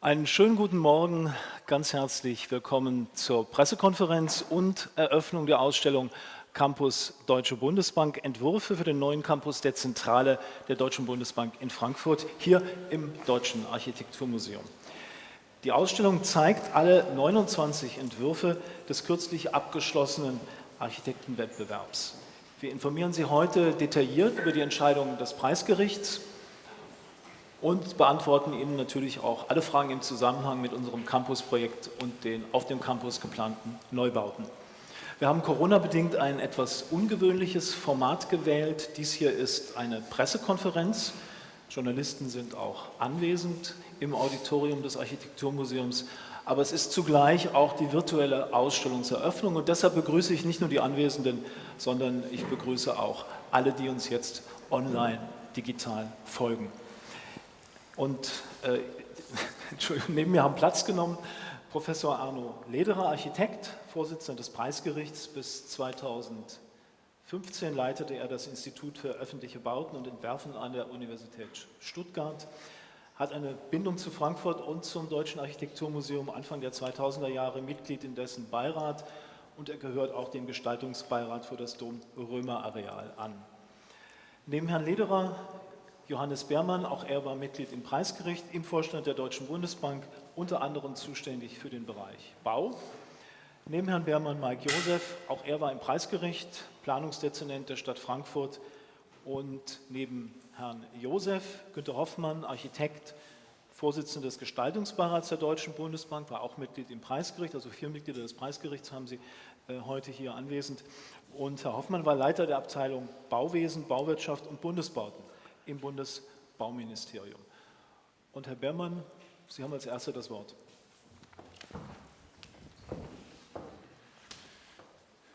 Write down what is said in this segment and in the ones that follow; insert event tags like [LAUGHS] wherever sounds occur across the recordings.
Einen schönen guten Morgen, ganz herzlich willkommen zur Pressekonferenz und Eröffnung der Ausstellung Campus Deutsche Bundesbank, Entwürfe für den neuen Campus der Zentrale der Deutschen Bundesbank in Frankfurt, hier im Deutschen Architekturmuseum. Die Ausstellung zeigt alle 29 Entwürfe des kürzlich abgeschlossenen Architektenwettbewerbs. Wir informieren Sie heute detailliert über die Entscheidung des Preisgerichts und beantworten Ihnen natürlich auch alle Fragen im Zusammenhang mit unserem Campusprojekt und den auf dem Campus geplanten Neubauten. Wir haben Corona-bedingt ein etwas ungewöhnliches Format gewählt. Dies hier ist eine Pressekonferenz. Journalisten sind auch anwesend im Auditorium des Architekturmuseums. Aber es ist zugleich auch die virtuelle Ausstellungseröffnung und deshalb begrüße ich nicht nur die Anwesenden, sondern ich begrüße auch alle, die uns jetzt online digital folgen. Und äh, [LAUGHS] neben mir haben Platz genommen Professor Arno Lederer, Architekt, Vorsitzender des Preisgerichts. Bis 2015 leitete er das Institut für öffentliche Bauten und Entwerfen an der Universität Stuttgart, hat eine Bindung zu Frankfurt und zum Deutschen Architekturmuseum Anfang der 2000er Jahre, Mitglied in dessen Beirat und er gehört auch dem Gestaltungsbeirat für das Dom-Römer-Areal an. Neben Herrn Lederer Johannes Beermann, auch er war Mitglied im Preisgericht, im Vorstand der Deutschen Bundesbank, unter anderem zuständig für den Bereich Bau. Neben Herrn Beermann Mike Josef, auch er war im Preisgericht, Planungsdezernent der Stadt Frankfurt und neben Herrn Josef, Günter Hoffmann, Architekt, Vorsitzender des Gestaltungsbeirats der Deutschen Bundesbank, war auch Mitglied im Preisgericht, also vier Mitglieder des Preisgerichts haben Sie äh, heute hier anwesend. Und Herr Hoffmann war Leiter der Abteilung Bauwesen, Bauwirtschaft und Bundesbauten im Bundesbauministerium. Und Herr Bermann, Sie haben als Erster das Wort.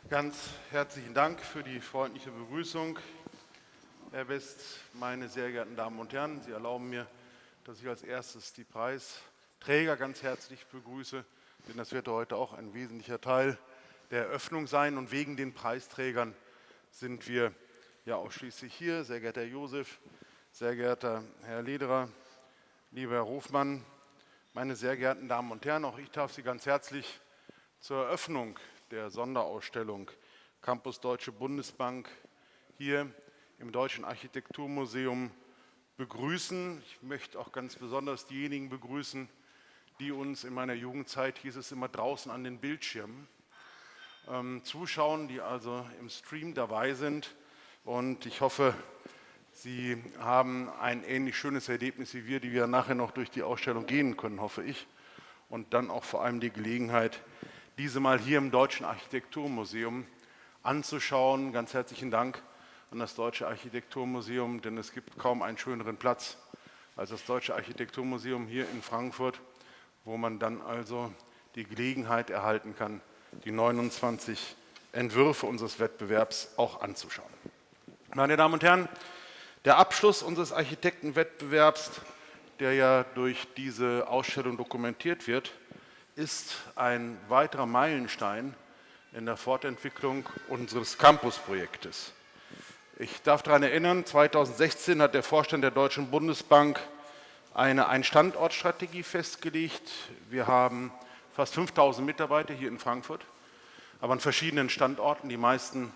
Ganz herzlichen Dank für die freundliche Begrüßung. Herr West, meine sehr geehrten Damen und Herren, Sie erlauben mir, dass ich als erstes die Preisträger ganz herzlich begrüße, denn das wird heute auch ein wesentlicher Teil der Eröffnung sein. Und wegen den Preisträgern sind wir ja ausschließlich hier. Sehr geehrter Herr Josef, sehr geehrter Herr Lederer, lieber Herr Hofmann, meine sehr geehrten Damen und Herren, auch ich darf Sie ganz herzlich zur Eröffnung der Sonderausstellung Campus Deutsche Bundesbank hier im Deutschen Architekturmuseum begrüßen. Ich möchte auch ganz besonders diejenigen begrüßen, die uns in meiner Jugendzeit, hieß es immer, draußen an den Bildschirmen ähm, zuschauen, die also im Stream dabei sind. Und ich hoffe, Sie haben ein ähnlich schönes Erlebnis wie wir, die wir nachher noch durch die Ausstellung gehen können, hoffe ich. Und dann auch vor allem die Gelegenheit, diese mal hier im Deutschen Architekturmuseum anzuschauen. Ganz herzlichen Dank an das Deutsche Architekturmuseum, denn es gibt kaum einen schöneren Platz als das Deutsche Architekturmuseum hier in Frankfurt, wo man dann also die Gelegenheit erhalten kann, die 29 Entwürfe unseres Wettbewerbs auch anzuschauen. Meine Damen und Herren, der Abschluss unseres Architektenwettbewerbs, der ja durch diese Ausstellung dokumentiert wird, ist ein weiterer Meilenstein in der Fortentwicklung unseres Campusprojektes. Ich darf daran erinnern, 2016 hat der Vorstand der Deutschen Bundesbank eine Ein-Standort-Strategie festgelegt. Wir haben fast 5000 Mitarbeiter hier in Frankfurt, aber an verschiedenen Standorten, die meisten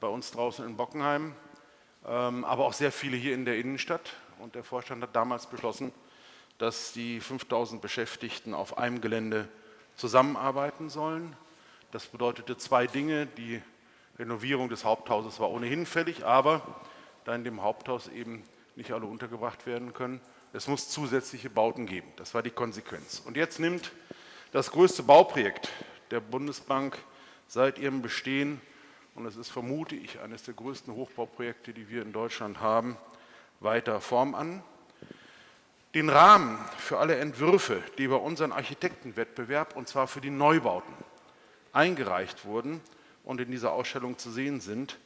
bei uns draußen in Bockenheim. Ähm, aber auch sehr viele hier in der Innenstadt. Und der Vorstand hat damals beschlossen, dass die 5000 Beschäftigten auf einem Gelände zusammenarbeiten sollen. Das bedeutete zwei Dinge. Die Renovierung des Haupthauses war ohnehin fällig, aber da in dem Haupthaus eben nicht alle untergebracht werden können, es muss zusätzliche Bauten geben. Das war die Konsequenz. Und jetzt nimmt das größte Bauprojekt der Bundesbank seit ihrem Bestehen und es ist, vermute ich, eines der größten Hochbauprojekte, die wir in Deutschland haben, weiter Form an. Den Rahmen für alle Entwürfe, die bei unserem Architektenwettbewerb, und zwar für die Neubauten, eingereicht wurden und in dieser Ausstellung zu sehen sind,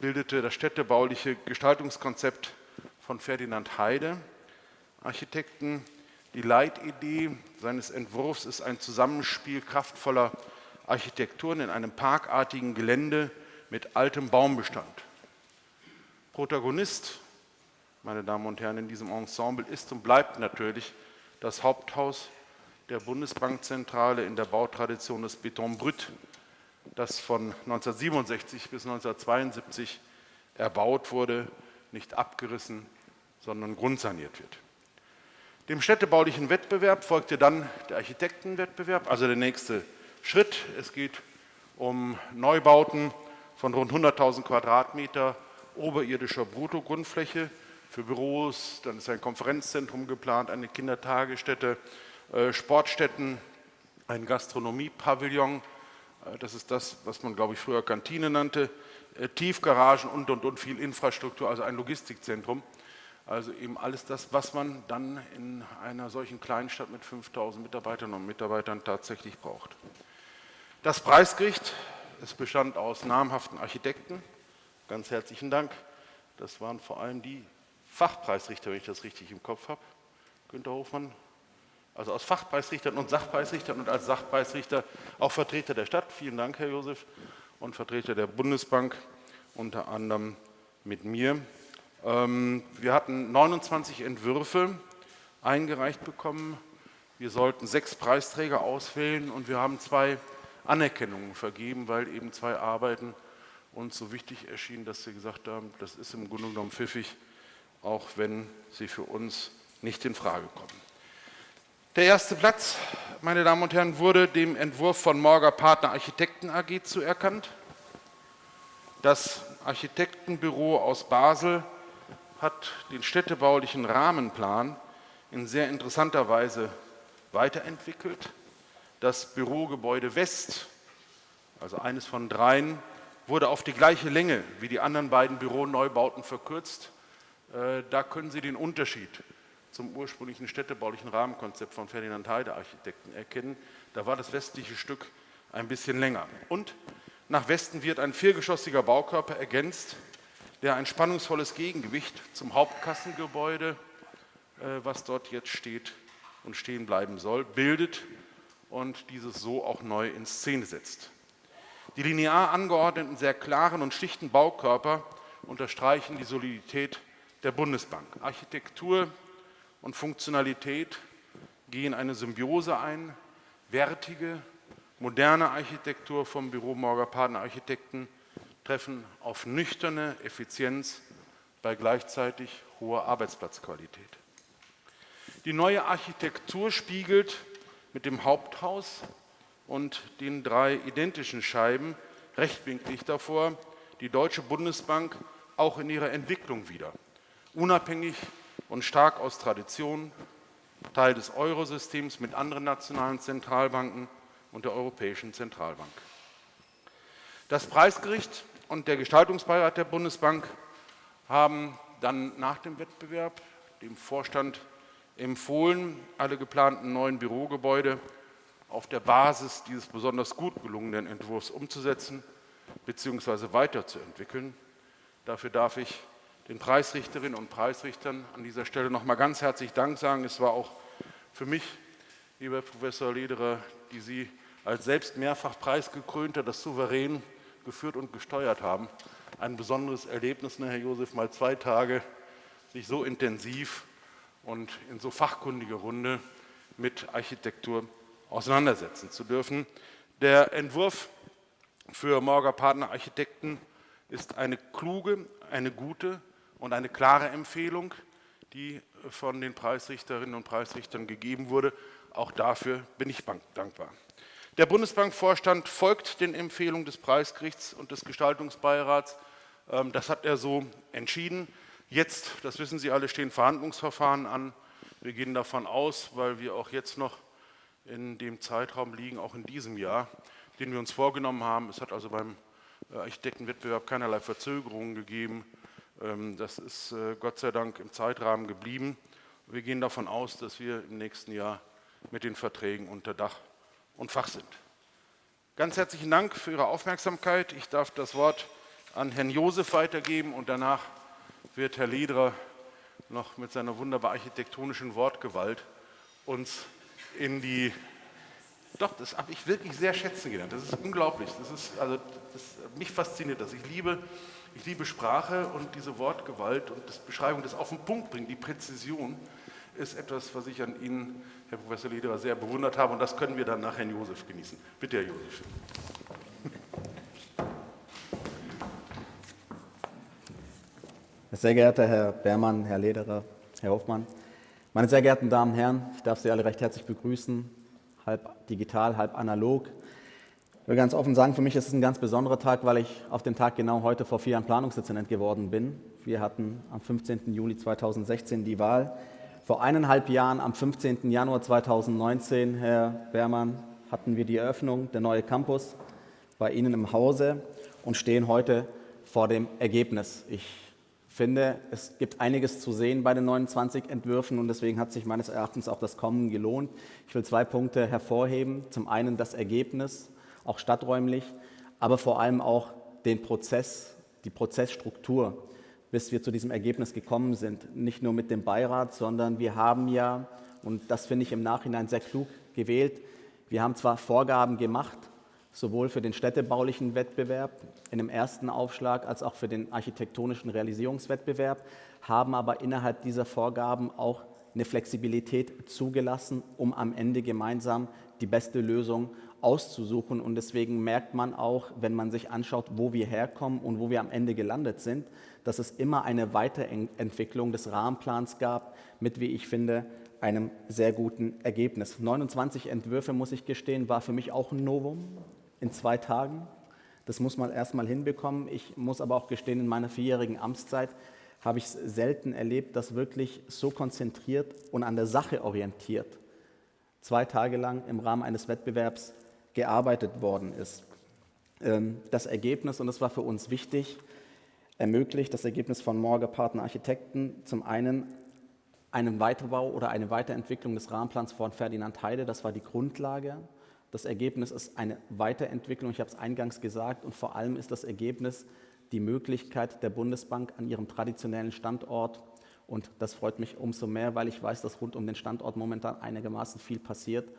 bildete das städtebauliche Gestaltungskonzept von Ferdinand Heide, Architekten. Die Leitidee seines Entwurfs ist ein Zusammenspiel kraftvoller Architekturen in einem parkartigen Gelände mit altem Baumbestand. Protagonist, meine Damen und Herren, in diesem Ensemble ist und bleibt natürlich das Haupthaus der Bundesbankzentrale in der Bautradition des Beton Brut, das von 1967 bis 1972 erbaut wurde, nicht abgerissen, sondern grundsaniert wird. Dem städtebaulichen Wettbewerb folgte dann der Architektenwettbewerb, also der nächste Schritt. Es geht um Neubauten von rund 100.000 Quadratmeter oberirdischer Bruttogrundfläche für Büros, dann ist ein Konferenzzentrum geplant, eine Kindertagesstätte, äh, Sportstätten, ein Gastronomiepavillon, äh, das ist das, was man, glaube ich, früher Kantine nannte, äh, Tiefgaragen und, und, und viel Infrastruktur, also ein Logistikzentrum. Also eben alles das, was man dann in einer solchen Kleinstadt mit 5000 Mitarbeiterinnen und Mitarbeitern tatsächlich braucht. Das Preisgericht, es bestand aus namhaften Architekten. Ganz herzlichen Dank. Das waren vor allem die Fachpreisrichter, wenn ich das richtig im Kopf habe. Günter Hofmann, also aus Fachpreisrichtern und Sachpreisrichtern und als Sachpreisrichter auch Vertreter der Stadt. Vielen Dank, Herr Josef, und Vertreter der Bundesbank, unter anderem mit mir. Ähm, wir hatten 29 Entwürfe eingereicht bekommen. Wir sollten sechs Preisträger auswählen und wir haben zwei Anerkennungen vergeben, weil eben zwei Arbeiten uns so wichtig erschienen, dass wir gesagt haben, das ist im Grunde genommen pfiffig, auch wenn sie für uns nicht in Frage kommen. Der erste Platz, meine Damen und Herren, wurde dem Entwurf von Morger Partner Architekten AG zuerkannt. Das Architektenbüro aus Basel hat den städtebaulichen Rahmenplan in sehr interessanter Weise weiterentwickelt. Das Bürogebäude West, also eines von dreien, wurde auf die gleiche Länge wie die anderen beiden Büroneubauten verkürzt. Äh, da können Sie den Unterschied zum ursprünglichen städtebaulichen Rahmenkonzept von Ferdinand Heide Architekten erkennen. Da war das westliche Stück ein bisschen länger. Und nach Westen wird ein viergeschossiger Baukörper ergänzt der ein spannungsvolles Gegengewicht zum Hauptkassengebäude, äh, was dort jetzt steht und stehen bleiben soll, bildet und dieses so auch neu in Szene setzt. Die linear angeordneten, sehr klaren und schlichten Baukörper unterstreichen die Solidität der Bundesbank. Architektur und Funktionalität gehen eine Symbiose ein, wertige, moderne Architektur vom Büro Morger Partner Architekten treffen auf nüchterne Effizienz bei gleichzeitig hoher Arbeitsplatzqualität. Die neue Architektur spiegelt mit dem Haupthaus und den drei identischen Scheiben rechtwinklig davor die Deutsche Bundesbank auch in ihrer Entwicklung wieder. Unabhängig und stark aus Tradition, Teil des Eurosystems mit anderen nationalen Zentralbanken und der Europäischen Zentralbank. Das Preisgericht und der Gestaltungsbeirat der Bundesbank haben dann nach dem Wettbewerb dem Vorstand empfohlen, alle geplanten neuen Bürogebäude auf der Basis dieses besonders gut gelungenen Entwurfs umzusetzen bzw. weiterzuentwickeln. Dafür darf ich den Preisrichterinnen und Preisrichtern an dieser Stelle noch mal ganz herzlich Dank sagen. Es war auch für mich, lieber Professor Lederer, die Sie als selbst mehrfach preisgekrönter das souverän geführt und gesteuert haben. Ein besonderes Erlebnis, ne, Herr Josef, mal zwei Tage sich so intensiv und in so fachkundiger Runde mit Architektur auseinandersetzen zu dürfen. Der Entwurf für Morger Partner Architekten ist eine kluge, eine gute und eine klare Empfehlung, die von den Preisrichterinnen und Preisrichtern gegeben wurde. Auch dafür bin ich dankbar. Der Bundesbankvorstand folgt den Empfehlungen des Preisgerichts und des Gestaltungsbeirats. Ähm, das hat er so entschieden. Jetzt, das wissen Sie alle, stehen Verhandlungsverfahren an. Wir gehen davon aus, weil wir auch jetzt noch in dem Zeitraum liegen, auch in diesem Jahr, den wir uns vorgenommen haben. Es hat also beim äh, Architektenwettbewerb keinerlei Verzögerungen gegeben. Ähm, das ist äh, Gott sei Dank im Zeitrahmen geblieben. Wir gehen davon aus, dass wir im nächsten Jahr mit den Verträgen unter Dach und Fach sind. Ganz herzlichen Dank für Ihre Aufmerksamkeit. Ich darf das Wort an Herrn Josef weitergeben und danach wird Herr Lederer noch mit seiner wunderbar architektonischen Wortgewalt uns in die doch, das habe ich wirklich sehr schätzen gelernt. Das ist unglaublich. Das ist, also, das, mich fasziniert das. Ich liebe, ich liebe Sprache und diese Wortgewalt und das Beschreibung, das auf den Punkt bringen, die Präzision. ist etwas, was ich an Ihnen, Herr Professor Lederer, sehr bewundert habe und das können wir dann nach Herrn Josef genießen. Bitte, Herr Josef. Sehr geehrter Herr Beermann, Herr Lederer, Herr Hoffmann, meine sehr geehrten Damen und Herren, ich darf Sie alle recht herzlich begrüßen, halb digital, halb analog. Ich will ganz offen sagen, für mich ist es ein ganz besonderer Tag, weil ich auf den Tag genau heute vor vier Jahren Planungsdezernent geworden bin. Wir hatten am 15. Juli 2016 die Wahl. Vor eineinhalb Jahren, am 15. Januar 2019, Herr Beermann, hatten wir die Eröffnung der neue Campus bei Ihnen im Hause und stehen heute vor dem Ergebnis. Ich finde, es gibt einiges zu sehen bei den 29 Entwürfen und deswegen hat sich meines Erachtens auch das Kommen gelohnt. Ich will zwei Punkte hervorheben. Zum einen das Ergebnis, auch stadträumlich, aber vor allem auch den Prozess, die Prozessstruktur, bis wir zu diesem Ergebnis gekommen sind. Nicht nur mit dem Beirat, sondern wir haben ja, und das finde ich im Nachhinein sehr klug gewählt, wir haben zwar Vorgaben gemacht, sowohl für den städtebaulichen Wettbewerb in dem ersten Aufschlag als auch für den architektonischen Realisierungswettbewerb, haben aber innerhalb dieser Vorgaben auch eine Flexibilität zugelassen, um am Ende gemeinsam die beste Lösung auszusuchen. Und deswegen merkt man auch, wenn man sich anschaut, wo wir herkommen und wo wir am Ende gelandet sind, dass es immer eine Weiterentwicklung des Rahmenplans gab mit, wie ich finde, einem sehr guten Ergebnis. 29 Entwürfe, muss ich gestehen, war für mich auch ein Novum in zwei Tagen. Das muss man erstmal hinbekommen. Ich muss aber auch gestehen, in meiner vierjährigen Amtszeit habe ich es selten erlebt, dass wirklich so konzentriert und an der Sache orientiert zwei Tage lang im Rahmen eines Wettbewerbs gearbeitet worden ist. Ähm, das Ergebnis, und das war für uns wichtig, ermöglicht das Ergebnis von Morger Partner Architekten zum einen einen Weiterbau oder eine Weiterentwicklung des Rahmenplans von Ferdinand Heide, das war die Grundlage. Das Ergebnis ist eine Weiterentwicklung, ich habe es eingangs gesagt, und vor allem ist das Ergebnis die Möglichkeit der Bundesbank an ihrem traditionellen Standort, und das freut mich umso mehr, weil ich weiß, dass rund um den Standort momentan einigermaßen viel passiert,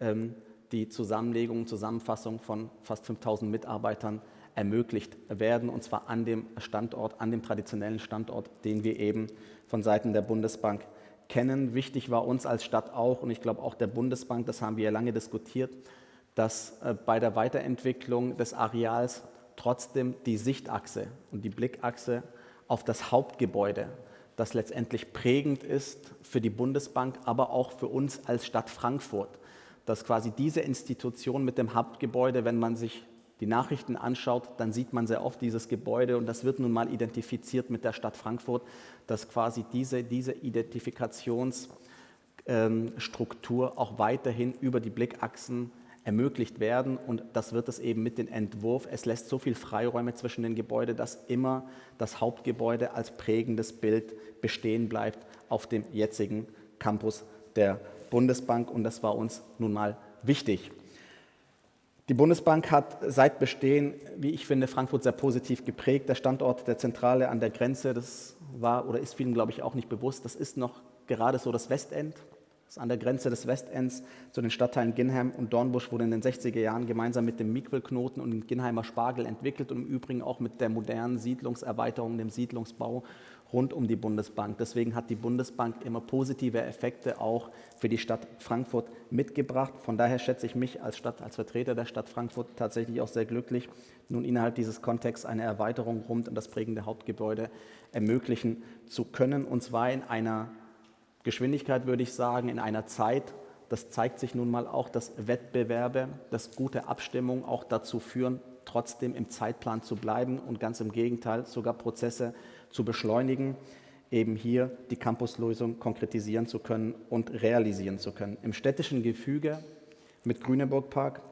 ähm, die Zusammenlegung, Zusammenfassung von fast 5000 Mitarbeitern ermöglicht werden, und zwar an dem Standort, an dem traditionellen Standort, den wir eben von Seiten der Bundesbank kennen. Wichtig war uns als Stadt auch, und ich glaube auch der Bundesbank, das haben wir ja lange diskutiert, dass äh, bei der Weiterentwicklung des Areals trotzdem die Sichtachse und die Blickachse auf das Hauptgebäude, das letztendlich prägend ist für die Bundesbank, aber auch für uns als Stadt Frankfurt, dass quasi diese Institution mit dem Hauptgebäude, wenn man sich die Nachrichten anschaut, dann sieht man sehr oft dieses Gebäude und das wird nun mal identifiziert mit der Stadt Frankfurt, dass quasi diese, diese Identifikationsstruktur auch weiterhin über die Blickachsen ermöglicht werden und das wird es eben mit dem Entwurf. Es lässt so viel Freiräume zwischen den Gebäuden, dass immer das Hauptgebäude als prägendes Bild bestehen bleibt auf dem jetzigen Campus der Bundesbank und das war uns nun mal wichtig. Die Bundesbank hat seit Bestehen, wie ich finde, Frankfurt sehr positiv geprägt. Der Standort der Zentrale an der Grenze, das war oder ist vielen, glaube ich, auch nicht bewusst, das ist noch gerade so das Westend. Das ist an der Grenze des Westends zu den Stadtteilen Ginheim und Dornbusch wurde in den 60er Jahren gemeinsam mit dem Miquelknoten und dem Ginheimer Spargel entwickelt und im Übrigen auch mit der modernen Siedlungserweiterung, dem Siedlungsbau rund um die Bundesbank. Deswegen hat die Bundesbank immer positive Effekte auch für die Stadt Frankfurt mitgebracht. Von daher schätze ich mich als Stadt, als Vertreter der Stadt Frankfurt tatsächlich auch sehr glücklich, nun innerhalb dieses Kontexts eine Erweiterung rund um das prägende Hauptgebäude ermöglichen zu können, und zwar in einer Geschwindigkeit, würde ich sagen, in einer Zeit, das zeigt sich nun mal auch, dass Wettbewerbe, dass gute Abstimmungen auch dazu führen, trotzdem im Zeitplan zu bleiben und ganz im Gegenteil sogar Prozesse zu beschleunigen, eben hier die Campuslösung konkretisieren zu können und realisieren zu können. Im städtischen Gefüge mit Grüneburgpark,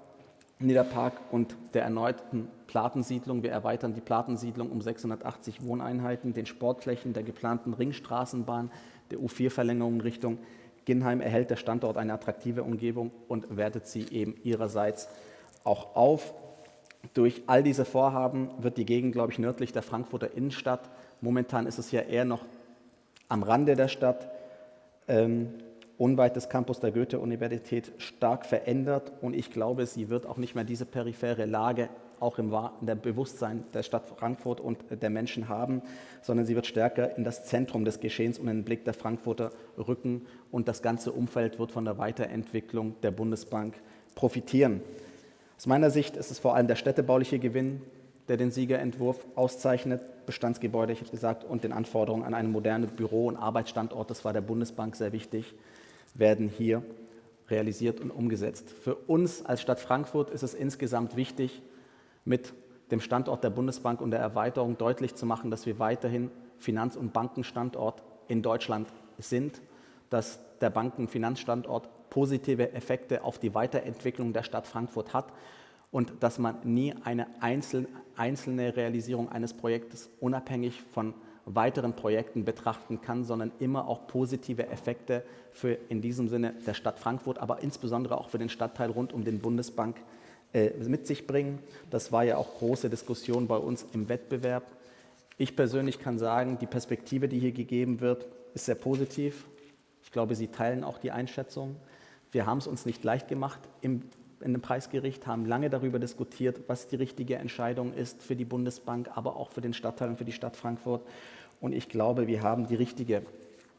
Niederpark und der erneuten Platensiedlung. Wir erweitern die Platensiedlung um 680 Wohneinheiten, den Sportflächen der geplanten Ringstraßenbahn, der U4-Verlängerung Richtung Ginheim erhält der Standort eine attraktive Umgebung und wertet sie eben ihrerseits auch auf. Durch all diese Vorhaben wird die Gegend, glaube ich, nördlich der Frankfurter Innenstadt Momentan ist es ja eher noch am Rande der Stadt, ähm, unweit des Campus der Goethe-Universität stark verändert und ich glaube, sie wird auch nicht mehr diese periphere Lage auch im, der Bewusstsein der Stadt Frankfurt und der Menschen haben, sondern sie wird stärker in das Zentrum des Geschehens und in den Blick der Frankfurter rücken und das ganze Umfeld wird von der Weiterentwicklung der Bundesbank profitieren. Aus meiner Sicht ist es vor allem der städtebauliche Gewinn, der den Siegerentwurf auszeichnet. Bestandsgebäude, ich habe gesagt, und den Anforderungen an einen modernen Büro- und Arbeitsstandort, das war der Bundesbank sehr wichtig, werden hier realisiert und umgesetzt. Für uns als Stadt Frankfurt ist es insgesamt wichtig, mit dem Standort der Bundesbank und der Erweiterung deutlich zu machen, dass wir weiterhin Finanz- und Bankenstandort in Deutschland sind, dass der Banken- und Finanzstandort positive Effekte auf die Weiterentwicklung der Stadt Frankfurt hat und dass man nie eine einzelne Realisierung eines Projektes unabhängig von weiteren Projekten betrachten kann, sondern immer auch positive Effekte für in diesem Sinne der Stadt Frankfurt, aber insbesondere auch für den Stadtteil rund um den Bundesbank äh, mit sich bringen. Das war ja auch große Diskussion bei uns im Wettbewerb. Ich persönlich kann sagen, die Perspektive, die hier gegeben wird, ist sehr positiv. Ich glaube, Sie teilen auch die Einschätzung. Wir haben es uns nicht leicht gemacht im, in dem Preisgericht, haben lange darüber diskutiert, was die richtige Entscheidung ist für die Bundesbank, aber auch für den Stadtteil und für die Stadt Frankfurt. Und ich glaube, wir haben die richtige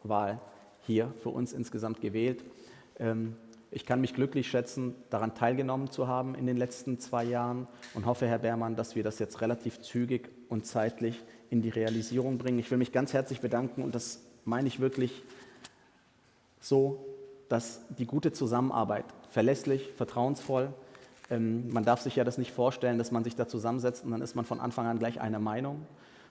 Wahl hier für uns insgesamt gewählt. Ähm, ich kann mich glücklich schätzen, daran teilgenommen zu haben in den letzten zwei Jahren und hoffe, Herr Beermann, dass wir das jetzt relativ zügig und zeitlich in die Realisierung bringen. Ich will mich ganz herzlich bedanken und das meine ich wirklich so, dass die gute Zusammenarbeit verlässlich, vertrauensvoll, ähm, man darf sich ja das nicht vorstellen, dass man sich da zusammensetzt und dann ist man von Anfang an gleich einer Meinung,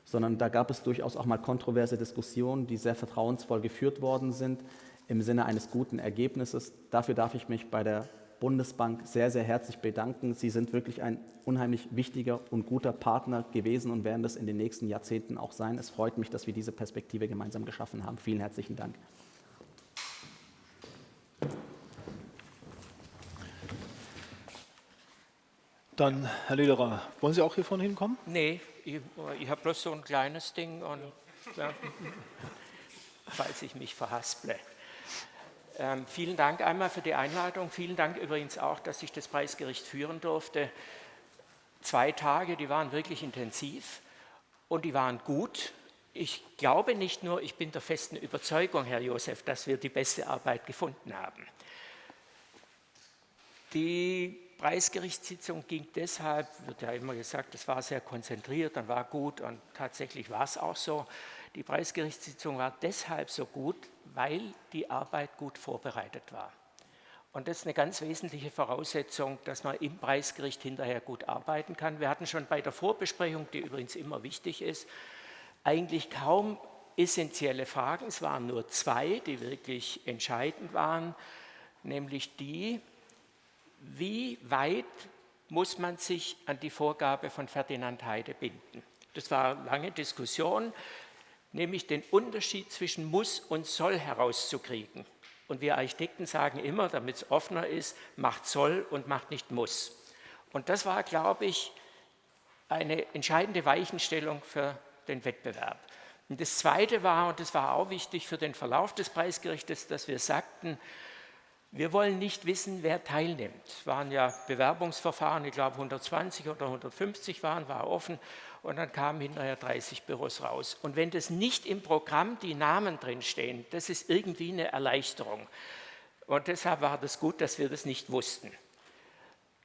sondern da gab es durchaus auch mal kontroverse Diskussionen, die sehr vertrauensvoll geführt worden sind im Sinne eines guten Ergebnisses. Dafür darf ich mich bei der Bundesbank sehr, sehr herzlich bedanken. Sie sind wirklich ein unheimlich wichtiger und guter Partner gewesen und werden das in den nächsten Jahrzehnten auch sein. Es freut mich, dass wir diese Perspektive gemeinsam geschaffen haben. Vielen herzlichen Dank. Dann, Herr Lederer, wollen Sie auch hier vorne hinkommen? Nee, ich, ich habe bloß so ein kleines Ding und ja, falls ich mich verhasple. Ähm, vielen Dank einmal für die Einladung. Vielen Dank übrigens auch, dass ich das Preisgericht führen durfte. Zwei Tage, die waren wirklich intensiv und die waren gut. Ich glaube nicht nur, ich bin der festen Überzeugung, Herr Josef, dass wir die beste Arbeit gefunden haben. Die Preisgerichtssitzung ging deshalb, wird ja immer gesagt, es war sehr konzentriert und war gut und tatsächlich war es auch so. Die Preisgerichtssitzung war deshalb so gut, weil die Arbeit gut vorbereitet war. Und das ist eine ganz wesentliche Voraussetzung, dass man im Preisgericht hinterher gut arbeiten kann. Wir hatten schon bei der Vorbesprechung, die übrigens immer wichtig ist, eigentlich kaum essentielle Fragen. Es waren nur zwei, die wirklich entscheidend waren, nämlich die, wie weit muss man sich an die Vorgabe von Ferdinand Heide binden. Das war eine lange Diskussion, nämlich den Unterschied zwischen muss und soll herauszukriegen. Und wir Architekten sagen immer, damit es offener ist, macht soll und macht nicht muss. Und das war, glaube ich, eine entscheidende Weichenstellung für den Wettbewerb. Und das Zweite war, und das war auch wichtig für den Verlauf des Preisgerichtes, dass wir sagten, wir wollen nicht wissen, wer teilnimmt. Es waren ja Bewerbungsverfahren, ich glaube 120 oder 150 waren, war offen und dann kamen hinterher 30 Büros raus. Und wenn das nicht im Programm die Namen drinstehen, das ist irgendwie eine Erleichterung. Und deshalb war das gut, dass wir das nicht wussten.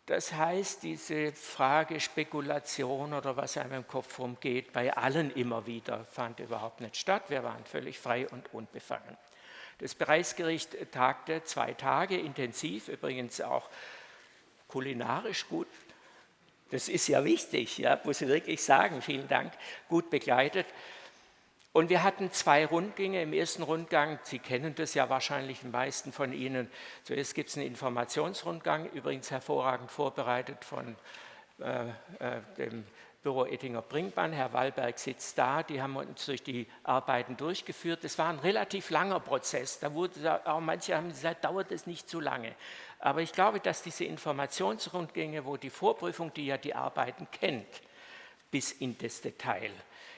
Das heißt, diese Frage Spekulation oder was einem im Kopf rumgeht, bei allen immer wieder, fand überhaupt nicht statt. Wir waren völlig frei und unbefangen. Das Preisgericht tagte zwei Tage intensiv, übrigens auch kulinarisch gut. Das ist ja wichtig, ja, muss ich wirklich sagen. Vielen Dank, gut begleitet. Und wir hatten zwei Rundgänge. Im ersten Rundgang, Sie kennen das ja wahrscheinlich die meisten von Ihnen, zuerst gibt es einen Informationsrundgang, übrigens hervorragend vorbereitet von äh, äh, dem Büro Ettinger-Bringbahn. Herr Wallberg sitzt da, die haben uns durch die Arbeiten durchgeführt. Das war ein relativ langer Prozess. Da wurde auch manche haben gesagt, dauert es nicht zu lange. Aber ich glaube, dass diese Informationsrundgänge, wo die Vorprüfung, die ja die Arbeiten kennt, bis in das Detail,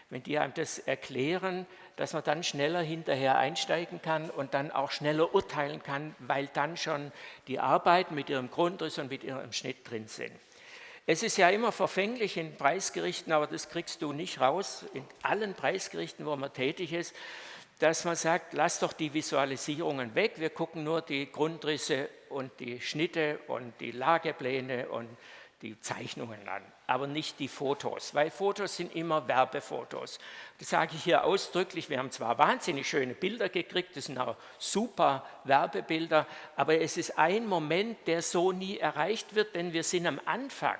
wenn die einem das erklären, dass man dann schneller hinterher einsteigen kann und dann auch schneller urteilen kann, weil dann schon die Arbeiten mit ihrem Grundriss und mit ihrem Schnitt drin sind. Es ist ja immer verfänglich in Preisgerichten, aber das kriegst du nicht raus, in allen Preisgerichten, wo man tätig ist, dass man sagt, lass doch die Visualisierungen weg, wir gucken nur die Grundrisse und die Schnitte und die Lagepläne und die Zeichnungen an, aber nicht die Fotos, weil Fotos sind immer Werbefotos. Das sage ich hier ausdrücklich, wir haben zwar wahnsinnig schöne Bilder gekriegt, das sind auch super Werbebilder, aber es ist ein Moment, der so nie erreicht wird, denn wir sind am Anfang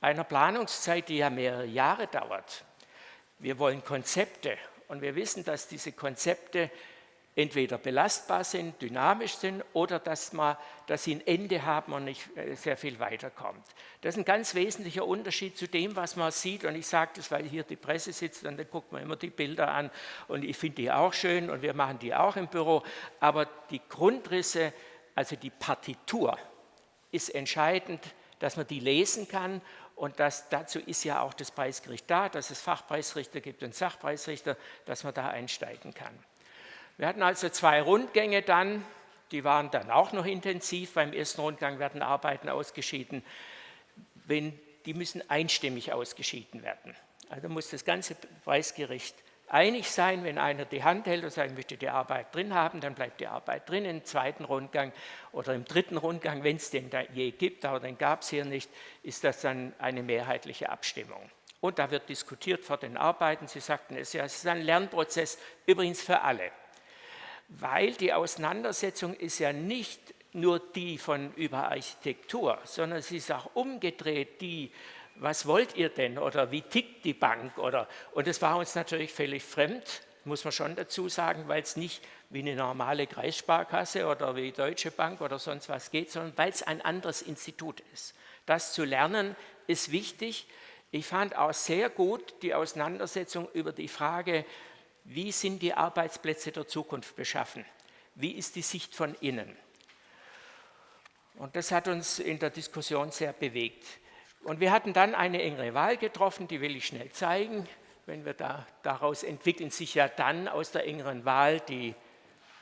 einer Planungszeit, die ja mehrere Jahre dauert. Wir wollen Konzepte und wir wissen, dass diese Konzepte entweder belastbar sind, dynamisch sind oder dass, man, dass sie ein Ende haben und nicht äh, sehr viel weiterkommt. Das ist ein ganz wesentlicher Unterschied zu dem, was man sieht. Und ich sage das, weil hier die Presse sitzt und dann guckt man immer die Bilder an und ich finde die auch schön und wir machen die auch im Büro. Aber die Grundrisse, also die Partitur, ist entscheidend, dass man die lesen kann und das, dazu ist ja auch das Preisgericht da, dass es Fachpreisrichter gibt und Sachpreisrichter, dass man da einsteigen kann. Wir hatten also zwei Rundgänge dann, die waren dann auch noch intensiv. Beim ersten Rundgang werden Arbeiten ausgeschieden, wenn, die müssen einstimmig ausgeschieden werden. Also muss das ganze Preisgericht einig sein, wenn einer die Hand hält und sagt, ich möchte die Arbeit drin haben, dann bleibt die Arbeit drin im zweiten Rundgang oder im dritten Rundgang, wenn es den da je gibt, aber den gab es hier nicht, ist das dann eine mehrheitliche Abstimmung. Und da wird diskutiert vor den Arbeiten. Sie sagten es ja, es ist ein Lernprozess, übrigens für alle weil die Auseinandersetzung ist ja nicht nur die von über Architektur, sondern sie ist auch umgedreht die, was wollt ihr denn oder wie tickt die Bank oder, und das war uns natürlich völlig fremd, muss man schon dazu sagen, weil es nicht wie eine normale Kreissparkasse oder wie Deutsche Bank oder sonst was geht, sondern weil es ein anderes Institut ist. Das zu lernen ist wichtig. Ich fand auch sehr gut die Auseinandersetzung über die Frage, wie sind die Arbeitsplätze der Zukunft beschaffen? Wie ist die Sicht von innen? Und das hat uns in der Diskussion sehr bewegt. Und wir hatten dann eine engere Wahl getroffen, die will ich schnell zeigen. Wenn wir da, daraus entwickeln sich ja dann aus der engeren Wahl die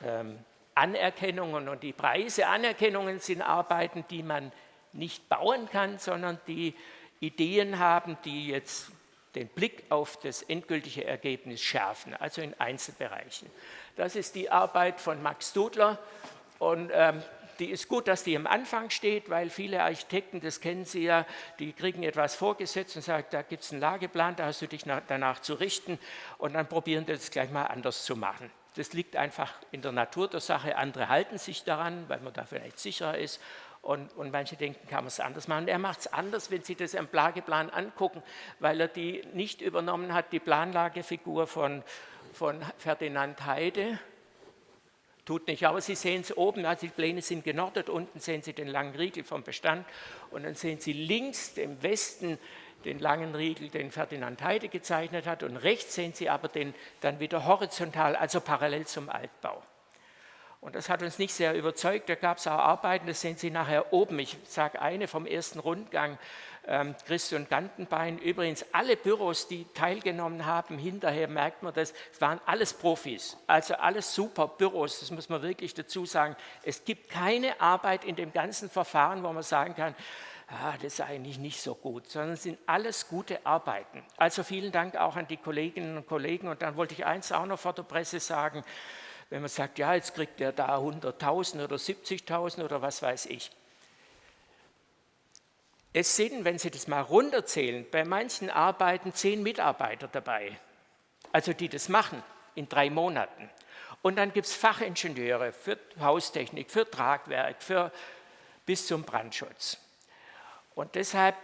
ähm, Anerkennungen und die Preise. Anerkennungen sind Arbeiten, die man nicht bauen kann, sondern die Ideen haben, die jetzt den Blick auf das endgültige Ergebnis schärfen, also in Einzelbereichen. Das ist die Arbeit von Max Dudler und ähm, die ist gut, dass die am Anfang steht, weil viele Architekten, das kennen Sie ja, die kriegen etwas vorgesetzt und sagen, da gibt es einen Lageplan, da hast du dich nach, danach zu richten und dann probieren die das gleich mal anders zu machen. Das liegt einfach in der Natur der Sache. Andere halten sich daran, weil man da vielleicht sicherer ist und, und manche denken, kann man es anders machen. Er macht es anders, wenn Sie das am Plageplan angucken, weil er die nicht übernommen hat, die Planlagefigur von, von Ferdinand Heide, tut nicht, aber Sie sehen es oben, also die Pläne sind genordet, unten sehen Sie den langen Riegel vom Bestand und dann sehen Sie links im Westen den langen Riegel, den Ferdinand Heide gezeichnet hat und rechts sehen Sie aber den dann wieder horizontal, also parallel zum Altbau. Und das hat uns nicht sehr überzeugt. Da gab es auch Arbeiten, das sehen Sie nachher oben. Ich sage eine vom ersten Rundgang, Christian Gantenbein. Übrigens, alle Büros, die teilgenommen haben, hinterher merkt man das, es waren alles Profis. Also alles super Büros, das muss man wirklich dazu sagen. Es gibt keine Arbeit in dem ganzen Verfahren, wo man sagen kann, ah, das ist eigentlich nicht so gut, sondern es sind alles gute Arbeiten. Also vielen Dank auch an die Kolleginnen und Kollegen. Und dann wollte ich eins auch noch vor der Presse sagen, wenn man sagt, ja, jetzt kriegt er da 100.000 oder 70.000 oder was weiß ich. Es sind, wenn Sie das mal runterzählen, bei manchen Arbeiten zehn Mitarbeiter dabei, also die das machen in drei Monaten. Und dann gibt es Fachingenieure für Haustechnik, für Tragwerk, für, bis zum Brandschutz. Und deshalb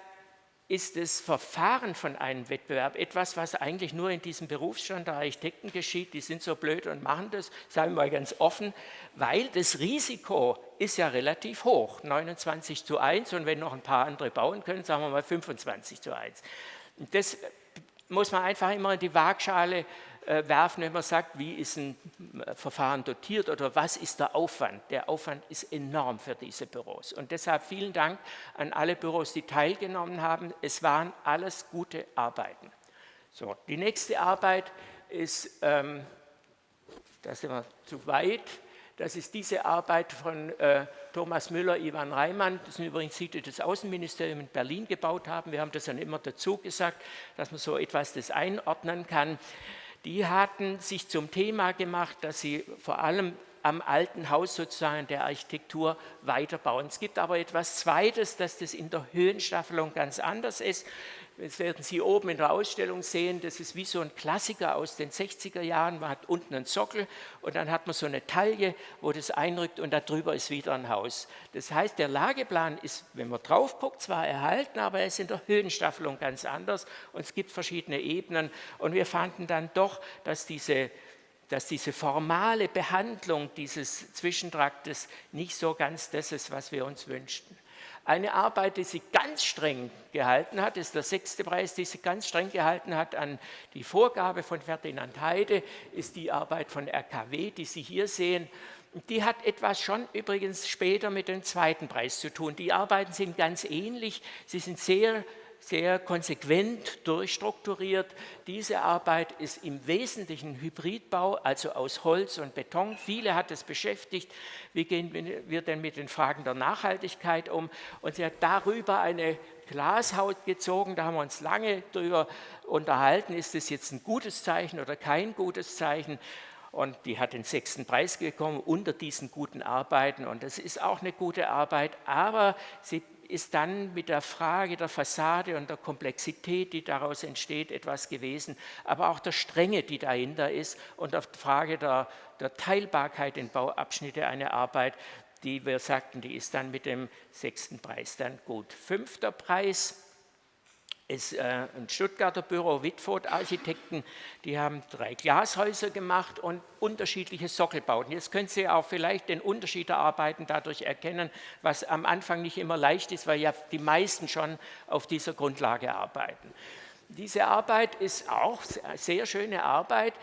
ist das Verfahren von einem Wettbewerb etwas, was eigentlich nur in diesem Berufsstand der Architekten geschieht. Die sind so blöd und machen das, sagen wir mal ganz offen, weil das Risiko ist ja relativ hoch, 29 zu 1 und wenn noch ein paar andere bauen können, sagen wir mal 25 zu 1. Das muss man einfach immer in die Waagschale werfen, wenn man sagt, wie ist ein äh, Verfahren dotiert oder was ist der Aufwand. Der Aufwand ist enorm für diese Büros. Und deshalb vielen Dank an alle Büros, die teilgenommen haben. Es waren alles gute Arbeiten. So, die nächste Arbeit ist, ähm, da sind wir zu weit, Das ist diese Arbeit von äh, Thomas Müller, Ivan Reimann, das sind übrigens die, die das Außenministerium in Berlin gebaut haben. Wir haben das dann immer dazu gesagt, dass man so etwas das einordnen kann. Die hatten sich zum Thema gemacht, dass sie vor allem am alten Haus sozusagen der Architektur weiterbauen. Es gibt aber etwas Zweites, dass das in der Höhenstaffelung ganz anders ist. Das werden Sie oben in der Ausstellung sehen, das ist wie so ein Klassiker aus den 60er Jahren. Man hat unten einen Sockel und dann hat man so eine Taille, wo das einrückt und darüber ist wieder ein Haus. Das heißt, der Lageplan ist, wenn man drauf guckt, zwar erhalten, aber er ist in der Höhenstaffelung ganz anders und es gibt verschiedene Ebenen und wir fanden dann doch, dass diese dass diese formale Behandlung dieses Zwischentraktes nicht so ganz das ist, was wir uns wünschten. Eine Arbeit, die sie ganz streng gehalten hat, ist der sechste Preis, die sie ganz streng gehalten hat an die Vorgabe von Ferdinand Heide, ist die Arbeit von RKW, die Sie hier sehen. Die hat etwas schon übrigens später mit dem zweiten Preis zu tun. Die Arbeiten sind ganz ähnlich, sie sind sehr sehr konsequent durchstrukturiert. Diese Arbeit ist im Wesentlichen Hybridbau, also aus Holz und Beton. Viele hat es beschäftigt, wie gehen wir denn mit den Fragen der Nachhaltigkeit um. Und sie hat darüber eine Glashaut gezogen, da haben wir uns lange darüber unterhalten, ist das jetzt ein gutes Zeichen oder kein gutes Zeichen. Und die hat den sechsten Preis bekommen unter diesen guten Arbeiten. Und das ist auch eine gute Arbeit, aber sie ist dann mit der Frage der Fassade und der Komplexität, die daraus entsteht, etwas gewesen, aber auch der Strenge, die dahinter ist und der Frage der, der Teilbarkeit in Bauabschnitte eine Arbeit, die wir sagten, die ist dann mit dem sechsten Preis dann gut. Fünfter Preis ist äh, ein Stuttgarter Büro, Wittfurt Architekten, die haben drei Glashäuser gemacht und unterschiedliche Sockelbauten. Jetzt können Sie auch vielleicht den Unterschied der Arbeiten dadurch erkennen, was am Anfang nicht immer leicht ist, weil ja die meisten schon auf dieser Grundlage arbeiten. Diese Arbeit ist auch sehr schöne Arbeit.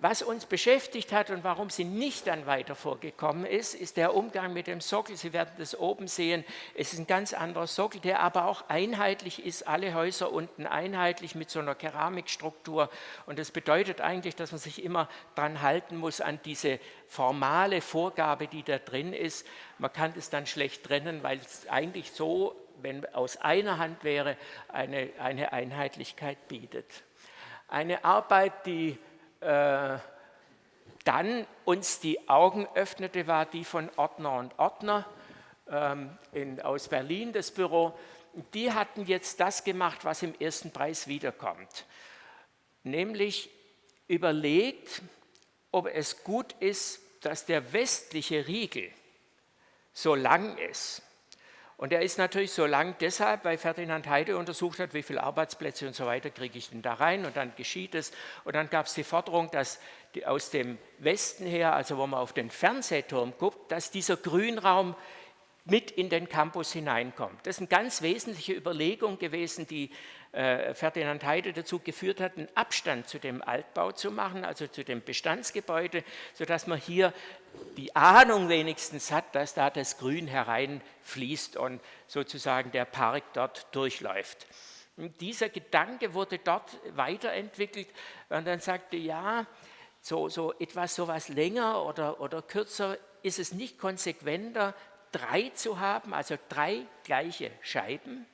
Was uns beschäftigt hat und warum sie nicht dann weiter vorgekommen ist, ist der Umgang mit dem Sockel. Sie werden das oben sehen. Es ist ein ganz anderer Sockel, der aber auch einheitlich ist. Alle Häuser unten einheitlich mit so einer Keramikstruktur. Und das bedeutet eigentlich, dass man sich immer dran halten muss an diese formale Vorgabe, die da drin ist. Man kann das dann schlecht trennen, weil es eigentlich so, wenn aus einer Hand wäre, eine, eine Einheitlichkeit bietet. Eine Arbeit, die äh, dann uns die Augen öffnete, war die von Ordner und Ordner ähm, in, aus Berlin, das Büro. Die hatten jetzt das gemacht, was im ersten Preis wiederkommt, nämlich überlegt, ob es gut ist, dass der westliche Riegel so lang ist und er ist natürlich so lang deshalb, weil Ferdinand Heide untersucht hat, wie viele Arbeitsplätze und so weiter kriege ich denn da rein und dann geschieht es. Und dann gab es die Forderung, dass die aus dem Westen her, also wo man auf den Fernsehturm guckt, dass dieser Grünraum mit in den Campus hineinkommt. Das ist eine ganz wesentliche Überlegung gewesen, die Ferdinand Heide dazu geführt hat, einen Abstand zu dem Altbau zu machen, also zu dem Bestandsgebäude, sodass man hier die Ahnung wenigstens hat, dass da das Grün hereinfließt und sozusagen der Park dort durchläuft. Und dieser Gedanke wurde dort weiterentwickelt, man dann sagte, ja, so, so etwas so was länger oder, oder kürzer ist es nicht konsequenter, drei zu haben, also drei gleiche Scheiben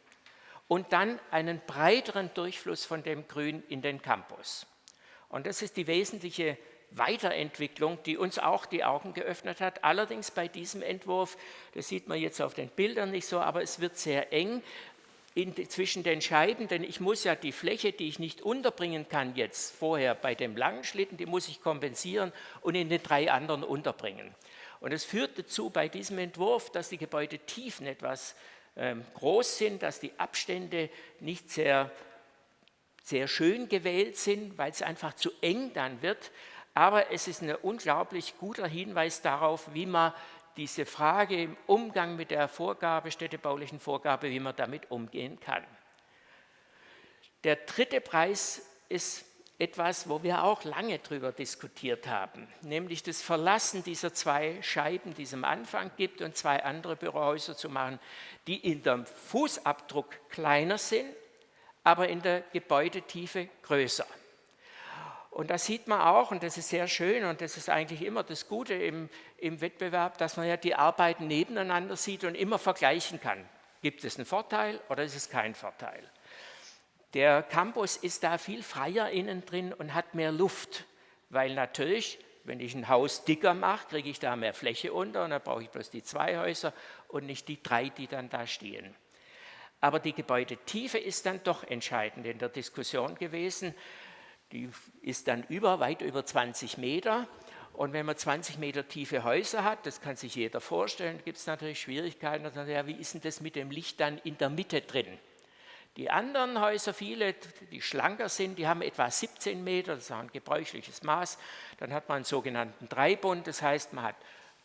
und dann einen breiteren Durchfluss von dem Grün in den Campus. Und das ist die wesentliche Weiterentwicklung, die uns auch die Augen geöffnet hat. Allerdings bei diesem Entwurf, das sieht man jetzt auf den Bildern nicht so, aber es wird sehr eng in, zwischen den Scheiben, denn ich muss ja die Fläche, die ich nicht unterbringen kann jetzt vorher bei dem langen Schlitten, die muss ich kompensieren und in den drei anderen unterbringen. Und es führt dazu bei diesem Entwurf, dass die Gebäudetiefen etwas groß sind, dass die Abstände nicht sehr, sehr schön gewählt sind, weil es einfach zu eng dann wird. Aber es ist ein unglaublich guter Hinweis darauf, wie man diese Frage im Umgang mit der Vorgabe, städtebaulichen Vorgabe, wie man damit umgehen kann. Der dritte Preis ist etwas, wo wir auch lange darüber diskutiert haben, nämlich das Verlassen dieser zwei Scheiben, die es am Anfang gibt, und zwei andere Bürohäuser zu machen, die in dem Fußabdruck kleiner sind, aber in der Gebäudetiefe größer. Und das sieht man auch, und das ist sehr schön, und das ist eigentlich immer das Gute im, im Wettbewerb, dass man ja die Arbeiten nebeneinander sieht und immer vergleichen kann. Gibt es einen Vorteil oder ist es kein Vorteil? Der Campus ist da viel freier innen drin und hat mehr Luft, weil natürlich, wenn ich ein Haus dicker mache, kriege ich da mehr Fläche unter und dann brauche ich bloß die zwei Häuser und nicht die drei, die dann da stehen. Aber die Gebäudetiefe ist dann doch entscheidend in der Diskussion gewesen. Die ist dann über, weit über 20 Meter. Und wenn man 20 Meter tiefe Häuser hat, das kann sich jeder vorstellen, gibt es natürlich Schwierigkeiten. Ja, wie ist denn das mit dem Licht dann in der Mitte drin? Die anderen Häuser, viele, die schlanker sind, die haben etwa 17 Meter, das ist ein gebräuchliches Maß. Dann hat man einen sogenannten Dreibund, das heißt, man hat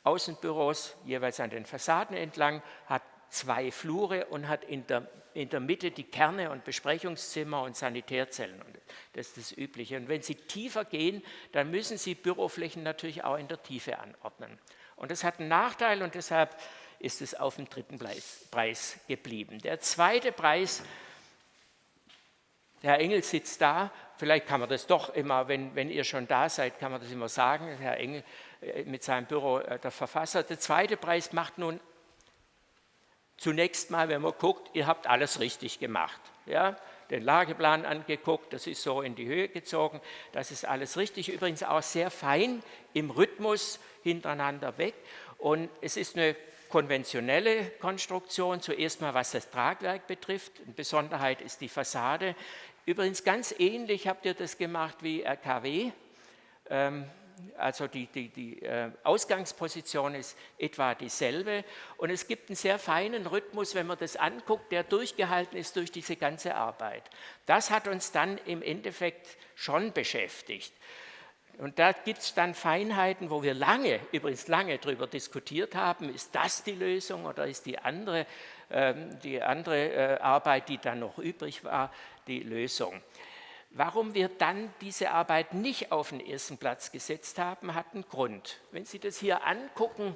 Außenbüros jeweils an den Fassaden entlang, hat zwei Flure und hat in der in der Mitte die Kerne und Besprechungszimmer und Sanitärzellen. Und das ist das Übliche. Und wenn Sie tiefer gehen, dann müssen Sie Büroflächen natürlich auch in der Tiefe anordnen. Und das hat einen Nachteil und deshalb ist es auf dem dritten Preis geblieben. Der zweite Preis, der Herr Engel sitzt da, vielleicht kann man das doch immer, wenn, wenn ihr schon da seid, kann man das immer sagen, Herr Engel äh, mit seinem Büro, äh, der Verfasser. Der zweite Preis macht nun zunächst mal, wenn man guckt, ihr habt alles richtig gemacht. Ja? Den Lageplan angeguckt, das ist so in die Höhe gezogen, das ist alles richtig. Übrigens auch sehr fein im Rhythmus hintereinander weg. Und es ist eine konventionelle Konstruktion, zuerst mal was das Tragwerk betrifft. Eine Besonderheit ist die Fassade. Übrigens ganz ähnlich habt ihr das gemacht wie RKW. Ähm, also die, die, die äh, Ausgangsposition ist etwa dieselbe und es gibt einen sehr feinen Rhythmus, wenn man das anguckt, der durchgehalten ist durch diese ganze Arbeit. Das hat uns dann im Endeffekt schon beschäftigt. Und da gibt es dann Feinheiten, wo wir lange, übrigens lange darüber diskutiert haben, ist das die Lösung oder ist die andere, ähm, die andere äh, Arbeit, die dann noch übrig war, die Lösung. Warum wir dann diese Arbeit nicht auf den ersten Platz gesetzt haben, hat einen Grund. Wenn Sie das hier angucken,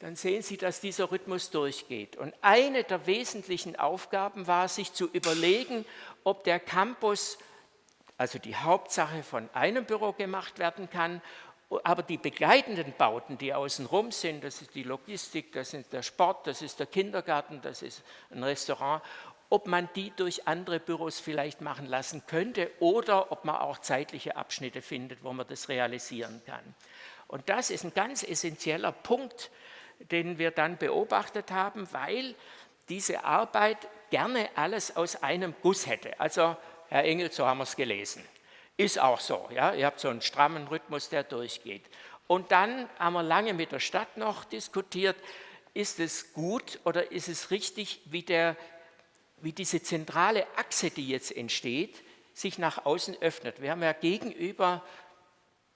dann sehen Sie, dass dieser Rhythmus durchgeht. Und eine der wesentlichen Aufgaben war, sich zu überlegen, ob der Campus, also die Hauptsache von einem Büro gemacht werden kann, aber die begleitenden Bauten, die außenrum sind, das ist die Logistik, das ist der Sport, das ist der Kindergarten, das ist ein Restaurant, ob man die durch andere Büros vielleicht machen lassen könnte oder ob man auch zeitliche Abschnitte findet, wo man das realisieren kann. Und das ist ein ganz essentieller Punkt, den wir dann beobachtet haben, weil diese Arbeit gerne alles aus einem Guss hätte. Also, Herr Engel, so haben wir es gelesen. Ist auch so, ja? ihr habt so einen strammen Rhythmus, der durchgeht. Und dann haben wir lange mit der Stadt noch diskutiert, ist es gut oder ist es richtig, wie der wie diese zentrale Achse, die jetzt entsteht, sich nach außen öffnet. Wir haben ja gegenüber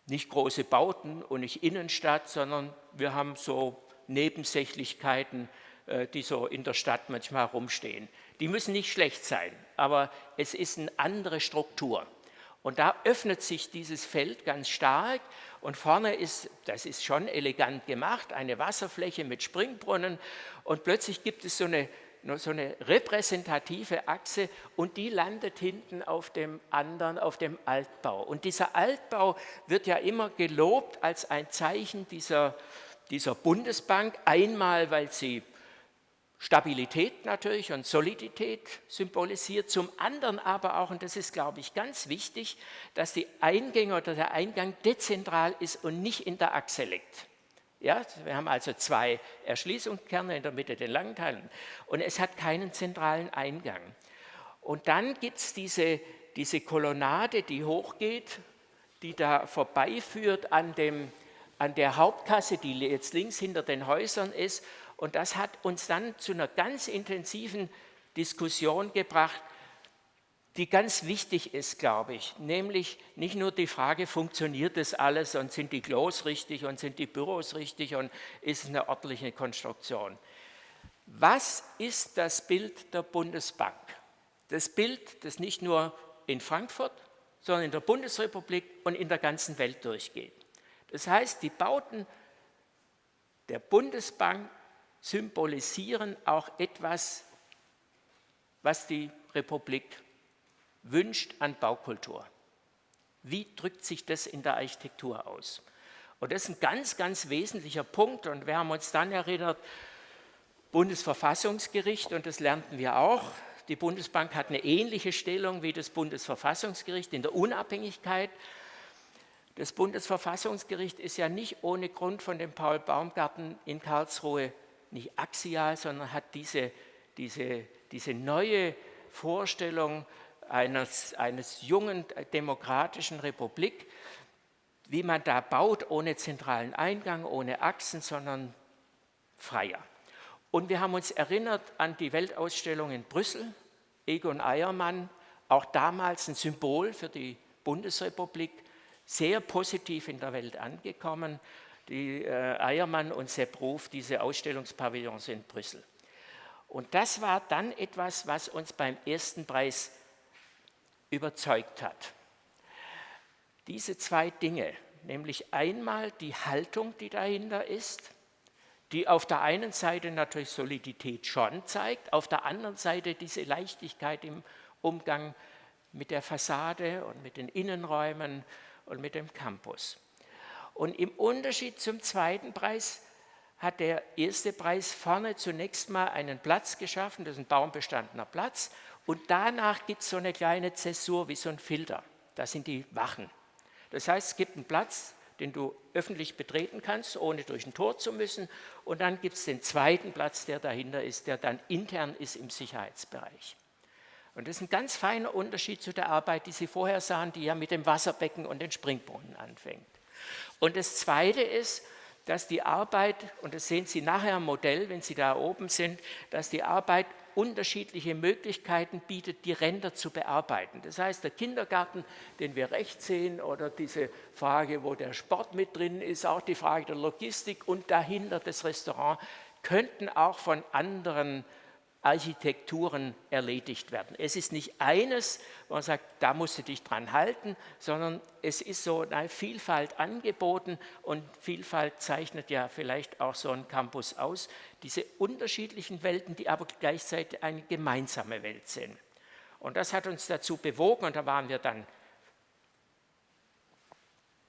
nicht große Bauten und nicht Innenstadt, sondern wir haben so Nebensächlichkeiten, äh, die so in der Stadt manchmal rumstehen. Die müssen nicht schlecht sein, aber es ist eine andere Struktur. Und da öffnet sich dieses Feld ganz stark und vorne ist, das ist schon elegant gemacht, eine Wasserfläche mit Springbrunnen und plötzlich gibt es so eine so eine repräsentative Achse und die landet hinten auf dem anderen, auf dem Altbau. Und dieser Altbau wird ja immer gelobt als ein Zeichen dieser, dieser Bundesbank, einmal weil sie Stabilität natürlich und Solidität symbolisiert, zum anderen aber auch, und das ist, glaube ich, ganz wichtig, dass die Eingänge oder der Eingang dezentral ist und nicht in der Achse liegt. Ja, wir haben also zwei Erschließungskerne in der Mitte den langen Teilen und es hat keinen zentralen Eingang. Und dann gibt es diese, diese Kolonnade, die hochgeht, die da vorbeiführt an, dem, an der Hauptkasse, die jetzt links hinter den Häusern ist. Und das hat uns dann zu einer ganz intensiven Diskussion gebracht, die ganz wichtig ist, glaube ich, nämlich nicht nur die Frage, funktioniert das alles und sind die Klos richtig und sind die Büros richtig und ist es eine ordentliche Konstruktion. Was ist das Bild der Bundesbank? Das Bild, das nicht nur in Frankfurt, sondern in der Bundesrepublik und in der ganzen Welt durchgeht. Das heißt, die Bauten der Bundesbank symbolisieren auch etwas, was die Republik wünscht an Baukultur. Wie drückt sich das in der Architektur aus? Und das ist ein ganz, ganz wesentlicher Punkt. Und wir haben uns dann erinnert, Bundesverfassungsgericht, und das lernten wir auch, die Bundesbank hat eine ähnliche Stellung wie das Bundesverfassungsgericht in der Unabhängigkeit. Das Bundesverfassungsgericht ist ja nicht ohne Grund von dem Paul Baumgarten in Karlsruhe nicht axial, sondern hat diese, diese, diese neue Vorstellung eines, eines jungen demokratischen Republik, wie man da baut, ohne zentralen Eingang, ohne Achsen, sondern freier. Und wir haben uns erinnert an die Weltausstellung in Brüssel, Egon Eiermann, auch damals ein Symbol für die Bundesrepublik, sehr positiv in der Welt angekommen. Die äh, Eiermann und Sepp Ruf, diese Ausstellungspavillons in Brüssel. Und das war dann etwas, was uns beim ersten Preis überzeugt hat. Diese zwei Dinge, nämlich einmal die Haltung, die dahinter ist, die auf der einen Seite natürlich Solidität schon zeigt, auf der anderen Seite diese Leichtigkeit im Umgang mit der Fassade und mit den Innenräumen und mit dem Campus. Und im Unterschied zum zweiten Preis hat der erste Preis vorne zunächst mal einen Platz geschaffen, das ist ein baumbestandener Platz, und danach gibt es so eine kleine Zäsur wie so ein Filter. Das sind die Wachen. Das heißt, es gibt einen Platz, den du öffentlich betreten kannst, ohne durch ein Tor zu müssen. Und dann gibt es den zweiten Platz, der dahinter ist, der dann intern ist im Sicherheitsbereich. Und das ist ein ganz feiner Unterschied zu der Arbeit, die Sie vorher sahen, die ja mit dem Wasserbecken und den Springbrunnen anfängt. Und das Zweite ist, dass die Arbeit, und das sehen Sie nachher im Modell, wenn Sie da oben sind, dass die Arbeit unterschiedliche Möglichkeiten bietet, die Ränder zu bearbeiten. Das heißt, der Kindergarten, den wir rechts sehen, oder diese Frage, wo der Sport mit drin ist, auch die Frage der Logistik und dahinter das Restaurant, könnten auch von anderen Architekturen erledigt werden. Es ist nicht eines, wo man sagt, da musst du dich dran halten, sondern es ist so eine Vielfalt angeboten und Vielfalt zeichnet ja vielleicht auch so ein Campus aus. Diese unterschiedlichen Welten, die aber gleichzeitig eine gemeinsame Welt sind. Und das hat uns dazu bewogen und da waren wir dann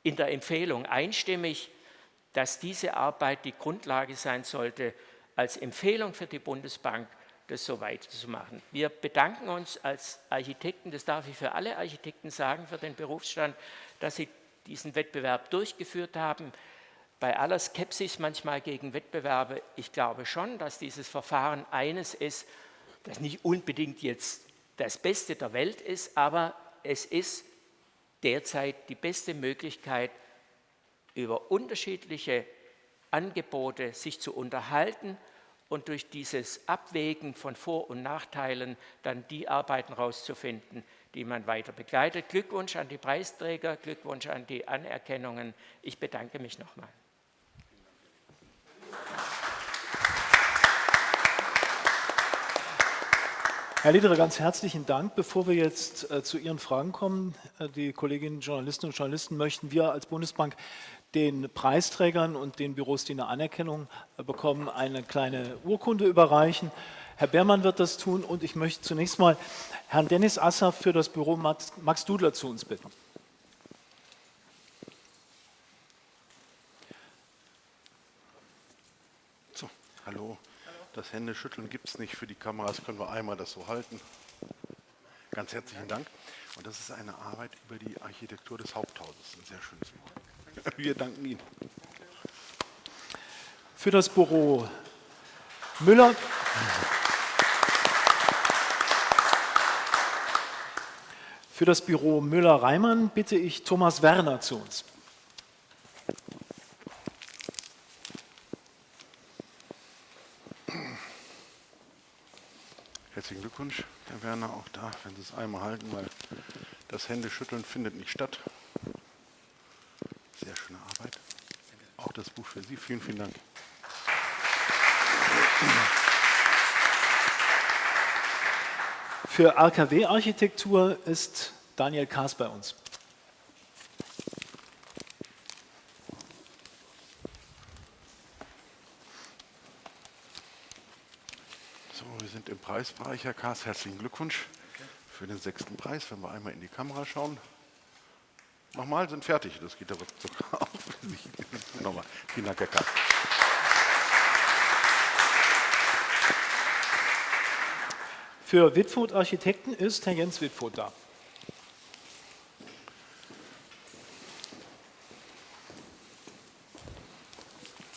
in der Empfehlung einstimmig, dass diese Arbeit die Grundlage sein sollte als Empfehlung für die Bundesbank das so weiterzumachen. Wir bedanken uns als Architekten, das darf ich für alle Architekten sagen, für den Berufsstand, dass sie diesen Wettbewerb durchgeführt haben. Bei aller Skepsis manchmal gegen Wettbewerbe, ich glaube schon, dass dieses Verfahren eines ist, das nicht unbedingt jetzt das Beste der Welt ist, aber es ist derzeit die beste Möglichkeit, über unterschiedliche Angebote sich zu unterhalten und durch dieses Abwägen von Vor- und Nachteilen dann die Arbeiten rauszufinden, die man weiter begleitet. Glückwunsch an die Preisträger, Glückwunsch an die Anerkennungen. Ich bedanke mich nochmal. Herr Lederer, ganz herzlichen Dank. Bevor wir jetzt äh, zu Ihren Fragen kommen, äh, die Kolleginnen Journalistinnen und Journalisten, möchten wir als Bundesbank den Preisträgern und den Büros, die eine Anerkennung äh, bekommen, eine kleine Urkunde überreichen. Herr Beermann wird das tun und ich möchte zunächst mal Herrn Dennis Asser für das Büro Max, Max Dudler zu uns bitten. So, hallo. Das Händeschütteln gibt es nicht für die Kameras, können wir einmal das so halten. Ganz herzlichen Dank. Und das ist eine Arbeit über die Architektur des Haupthauses. Ein sehr schönes Wort. [LAUGHS] Wir danken Ihnen. Für das Büro Müller. Für das Büro Müller-Reimann bitte ich Thomas Werner zu uns. Herzlichen Glückwunsch, Herr Werner, auch da, wenn Sie es einmal halten, weil das Händeschütteln findet nicht statt. Sehr schöne Arbeit. Auch das Buch für Sie. Vielen, vielen Dank. Für RKW-Architektur ist Daniel Kaas bei uns. So, wir sind im Preisbereich, Herr Kaas. Herzlichen Glückwunsch für den sechsten Preis, wenn wir einmal in die Kamera schauen. Nochmal, sind fertig. Das geht aber sogar [LAUGHS] auf. Nochmal. Vielen Dank, Herr Kahn. Für Wittfurt Architekten ist Herr Jens Wittfurt da.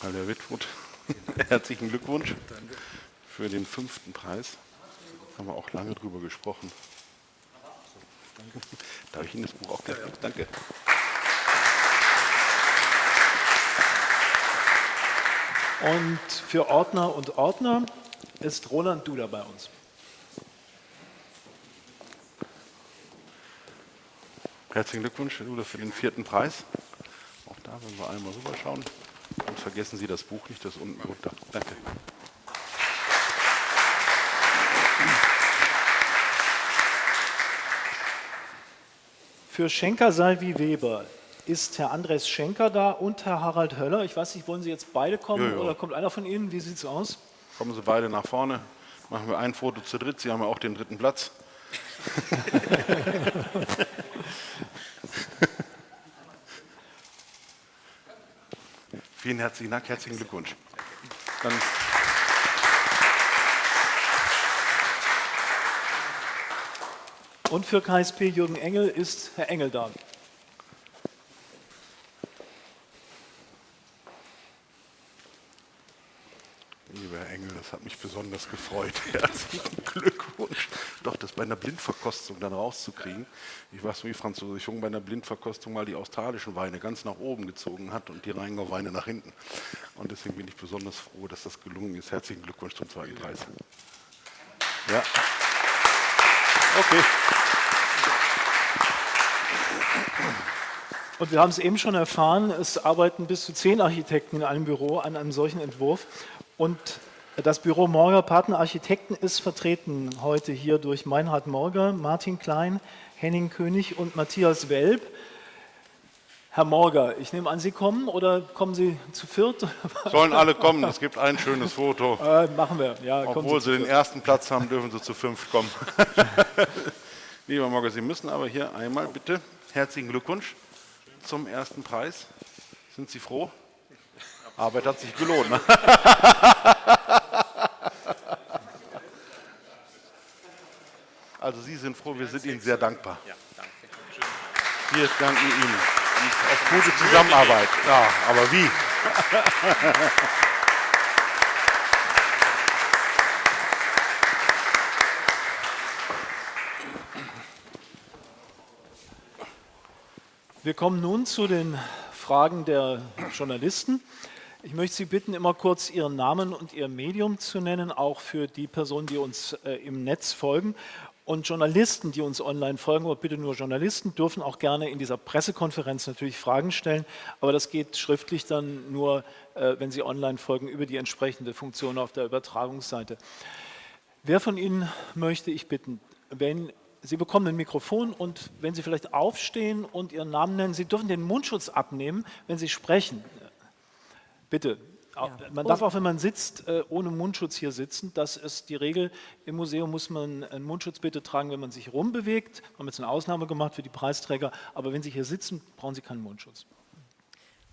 Hallo Herr Wittfurt, [LAUGHS] herzlichen Glückwunsch für den fünften Preis. Haben wir auch lange drüber gesprochen. Darf ich Ihnen das Buch auch gleich geben? Danke. Und für Ordner und Ordner ist Roland Duda bei uns. Herzlichen Glückwunsch, Herr Duda, für den vierten Preis. Auch da werden wir einmal rüberschauen. Und vergessen Sie das Buch nicht, das unten runter. Danke. Für Schenker Salvi Weber ist Herr Andres Schenker da und Herr Harald Höller. Ich weiß nicht, wollen Sie jetzt beide kommen Ja, ja. oder kommt einer von Ihnen? Wie sieht es aus? Kommen Sie beide nach vorne. Machen wir ein Foto zu dritt. Sie haben ja auch den dritten Platz. [LAUGHS] Vielen herzlichen Dank, herzlichen Glückwunsch. Dann Und für KSP Jürgen Engel ist Herr Engel da. Lieber Herr Engel, das hat mich besonders gefreut. [LAUGHS] Herzlichen Glückwunsch. Doch, das bei einer Blindverkostung dann rauszukriegen. Ich weiß, wie Französisch Jung bei einer Blindverkostung mal die australischen Weine ganz nach oben gezogen hat und die Rheingau Weine nach hinten. Und deswegen bin ich besonders froh, dass das gelungen ist. Herzlichen Glückwunsch zum zweiten Preis. Ja. Okay. Und wir haben es eben schon erfahren, es arbeiten bis zu zehn Architekten in einem Büro an einem solchen Entwurf. Und das Büro Morger Partner Architekten ist vertreten heute hier durch Meinhard Morger, Martin Klein, Henning König und Matthias Welb. Herr Morger, ich nehme an, Sie kommen oder kommen Sie zu viert? [LAUGHS] Sollen alle kommen, es gibt ein schönes Foto. Äh, machen wir. Ja, Obwohl Sie Sie den ersten Platz haben, dürfen Sie zu fünf kommen. [LAUGHS] Lieber Morgen, Sie müssen aber hier einmal bitte herzlichen Glückwunsch zum ersten Preis. Sind Sie froh? Arbeit hat sich gelohnt. Ne? [LAUGHS] Also Sie sind froh, wir sind Ihnen sehr dankbar. Wir danken Ihnen auf gute Zusammenarbeit. Ja, aber wie? [LAUGHS] Wir kommen nun zu den Fragen der Journalisten. Ich möchte Sie bitten, immer kurz Ihren Namen und Ihr Medium zu nennen, auch für die Personen, die uns äh, im Netz folgen. Und Journalisten, die uns online folgen, aber bitte nur Journalisten, dürfen auch gerne in dieser Pressekonferenz natürlich Fragen stellen. Aber das geht schriftlich dann nur, äh, wenn Sie online folgen, über die entsprechende Funktion auf der Übertragungsseite. Wer von Ihnen möchte ich bitten, wenn Sie bekommen ein Mikrofon und wenn Sie vielleicht aufstehen und Ihren Namen nennen, Sie dürfen den Mundschutz abnehmen, wenn Sie sprechen. Bitte. Man darf auch, wenn man sitzt, äh, ohne Mundschutz hier sitzen. Das ist die Regel. Im Museum muss man einen Mundschutz bitte tragen, wenn man sich rumbewegt. Wir haben jetzt eine Ausnahme gemacht für die Preisträger. Aber wenn Sie hier sitzen, brauchen Sie keinen Mundschutz.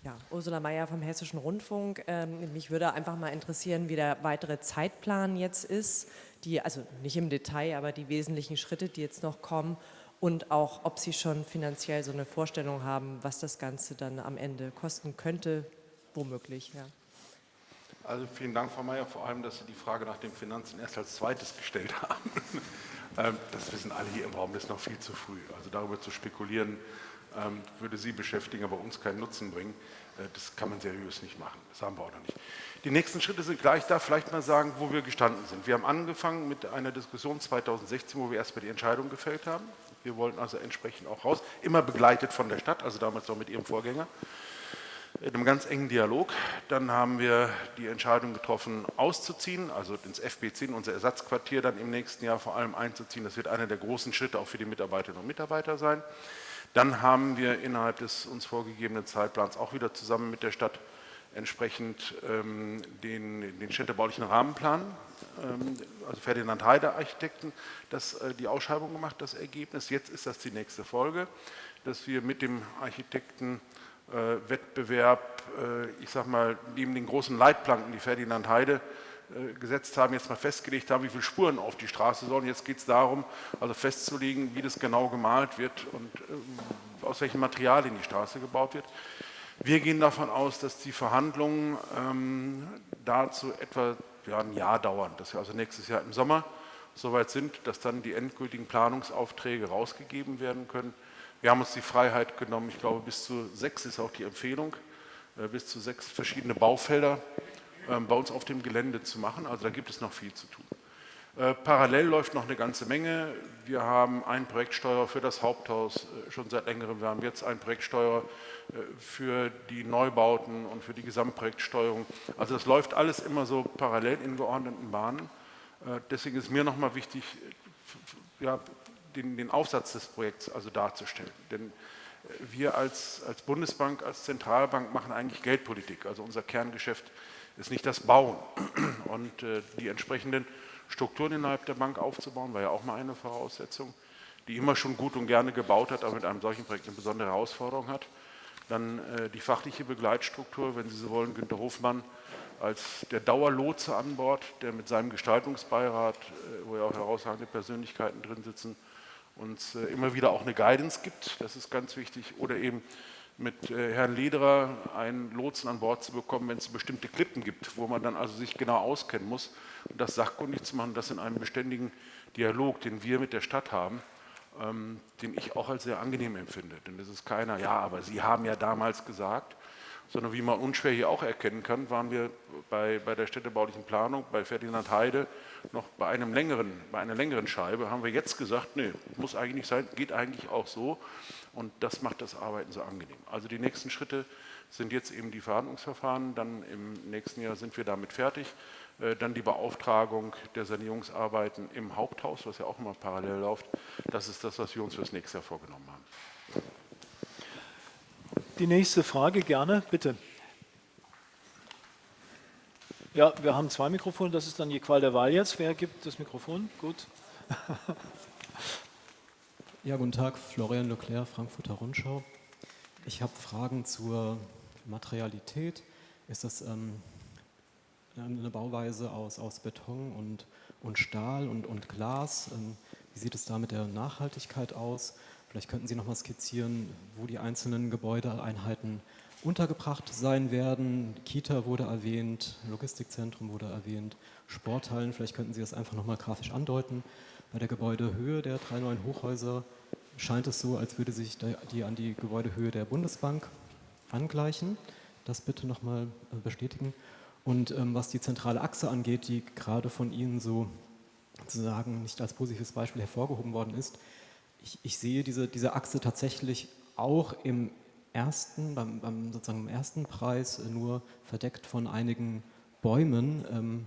Ja, Ursula Mayer vom Hessischen Rundfunk. Ähm, mich würde einfach mal interessieren, wie der weitere Zeitplan jetzt ist. Die, also nicht im Detail, aber die wesentlichen Schritte, die jetzt noch kommen. Und auch, ob Sie schon finanziell so eine Vorstellung haben, was das Ganze dann am Ende kosten könnte, womöglich. Ja. Also vielen Dank, Frau Mayer, vor allem, dass Sie die Frage nach den Finanzen erst als zweites gestellt [LAUGHS] haben. Ähm, das wissen alle hier im Raum, das ist noch viel zu früh. Also darüber zu spekulieren, ähm, würde Sie beschäftigen, aber uns keinen Nutzen bringen. Äh, Das kann man seriös nicht machen. Das haben wir auch noch nicht. Die nächsten Schritte sind gleich da. Vielleicht mal sagen, wo wir gestanden sind. Wir haben angefangen mit einer Diskussion 2016, wo wir erstmal die Entscheidung gefällt haben. Wir wollten also entsprechend auch raus, immer begleitet von der Stadt, also damals auch mit ihrem Vorgänger in einem ganz engen Dialog. Dann haben wir die Entscheidung getroffen, auszuziehen, also ins FB10, unser Ersatzquartier, dann im nächsten Jahr vor allem einzuziehen. Das wird einer der großen Schritte auch für die Mitarbeiterinnen und Mitarbeiter sein. Dann haben wir innerhalb des uns vorgegebenen Zeitplans auch wieder zusammen mit der Stadt entsprechend ähm, den, den städtebaulichen Rahmenplan ähm, also Ferdinand Heide Architekten, das, äh, die Ausschreibung gemacht, das Ergebnis. Jetzt ist das die nächste Folge, dass wir mit dem Architektenwettbewerb, ich sag mal, neben den großen Leitplanken, die Ferdinand Heide gesetzt haben, jetzt mal festgelegt haben, wie viele Spuren auf die Straße sollen. Jetzt geht es darum, also festzulegen, wie das genau gemalt wird und aus welchen Materialien die Straße gebaut wird. Wir gehen davon aus, dass die Verhandlungen ähm, dazu etwa ja, ein Jahr dauern, dass wir also nächstes Jahr im Sommer soweit sind, dass dann die endgültigen Planungsaufträge rausgegeben werden können. Wir haben uns die Freiheit genommen, ich glaube bis zu sechs ist auch die Empfehlung, äh, bis zu sechs verschiedene Baufelder äh, bei uns auf dem Gelände zu machen. Also da gibt es noch viel zu tun. Äh, parallel läuft noch eine ganze Menge. Wir haben einen Projektsteuer für das Haupthaus äh, schon seit längerem. Wir haben jetzt einen Projektsteuer äh, für die Neubauten und für die Gesamtprojektsteuerung. Also das läuft alles immer so parallel in geordneten Bahnen. Deswegen ist mir nochmal wichtig, ja, den, den, Aufsatz des Projekts also darzustellen. Denn wir als, als Bundesbank, als Zentralbank machen eigentlich Geldpolitik. Also unser Kerngeschäft ist nicht das Bauen. [CLEARS THROAT] Und die entsprechenden Strukturen innerhalb der Bank aufzubauen, war ja auch mal eine Voraussetzung, die immer schon gut und gerne gebaut hat, aber mit einem solchen Projekt eine besondere Herausforderung hat. Dann äh, die fachliche Begleitstruktur, wenn Sie so wollen, Günter Hofmann als der Dauerlotse an Bord, der mit seinem Gestaltungsbeirat, äh, wo ja auch herausragende Persönlichkeiten drin sitzen, uns äh, immer wieder auch eine Guidance gibt, das ist ganz wichtig, oder eben mit äh, Herrn Lederer einen Lotsen an Bord zu bekommen, wenn es bestimmte Klippen gibt, wo man dann also sich genau auskennen muss und das sachkundig zu machen, das in einem beständigen Dialog, den wir mit der Stadt haben, ähm, den ich auch als sehr angenehm empfinde. Denn das ist keiner, ja, aber Sie haben ja damals gesagt, sondern wie man unschwer hier auch erkennen kann, waren wir bei, bei der städtebaulichen Planung, bei Ferdinand Heide, noch bei, einem längeren, bei einer längeren Scheibe, haben wir jetzt gesagt, nee, muss eigentlich sein, geht eigentlich auch so und das macht das Arbeiten so angenehm. Also die nächsten Schritte sind jetzt eben die Verhandlungsverfahren, dann im nächsten Jahr sind wir damit fertig, äh, dann die Beauftragung der Sanierungsarbeiten im Haupthaus, was ja auch immer parallel läuft, das ist das, was wir uns für das nächste Jahr vorgenommen haben. Die nächste Frage gerne, bitte. Ja, wir haben zwei Mikrofone, das ist dann die Qual der Wahl jetzt. Wer gibt das Mikrofon? Gut. [LAUGHS] Ja, guten Tag, Florian Leclerc, Frankfurter Rundschau. Ich habe Fragen zur Materialität. Ist das ähm, eine Bauweise aus, aus Beton und, und Stahl und, und Glas? Ähm, wie sieht es da mit der Nachhaltigkeit aus? Vielleicht könnten Sie noch mal skizzieren, wo die einzelnen Gebäudeeinheiten untergebracht sein werden. Kita wurde erwähnt, Logistikzentrum wurde erwähnt, Sporthallen. Vielleicht könnten Sie das einfach noch mal grafisch andeuten. Bei der Gebäudehöhe der drei neuen Hochhäuser scheint es so, als würde sich die an die Gebäudehöhe der Bundesbank angleichen. Das bitte nochmal äh, bestätigen. Und ähm, was die zentrale Achse angeht, die gerade von Ihnen so sozusagen nicht als positives Beispiel hervorgehoben worden ist, ich, ich sehe diese, diese Achse tatsächlich auch im ersten, beim, beim sozusagen im ersten Preis nur verdeckt von einigen Bäumen. Ähm,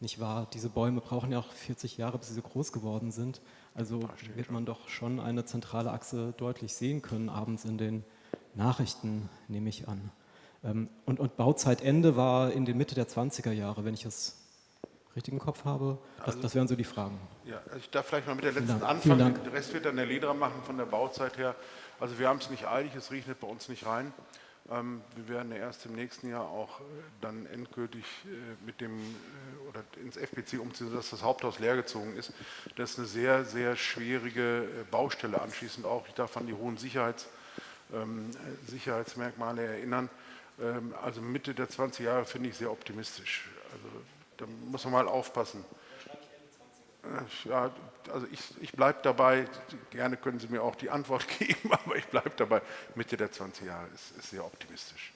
nicht wahr? Diese Bäume brauchen ja auch 40 Jahre, bis sie so groß geworden sind. Also wird man doch schon eine zentrale Achse deutlich sehen können, abends in den Nachrichten, nehme ich an. Ähm, und, und Bauzeitende war in der Mitte der 20er Jahre, wenn ich es richtig im Kopf habe. Das, also, das wären so die Fragen. Ja, also ich darf vielleicht mal mit der letzten anfangen. Den Rest wird dann der Lederer machen von der Bauzeit her. Also wir haben es nicht eilig, es regnet bei uns nicht rein. Ähm, wir werden erst im nächsten Jahr auch äh, dann endgültig äh, mit dem äh, oder ins FPC umziehen, sodass das Haupthaus leergezogen ist. Das ist eine sehr, sehr schwierige Baustelle anschließend auch. Ich darf an die hohen Sicherheits, ähm, Sicherheitsmerkmale erinnern. Ähm, also Mitte der 20 Jahre finde ich sehr optimistisch. Also da muss man mal aufpassen. Ja, also ich, ich bleibe dabei, gerne können Sie mir auch die Antwort [LAUGHS] geben, aber ich bleibe dabei, Mitte der 20 Jahre ist, ist sehr optimistisch.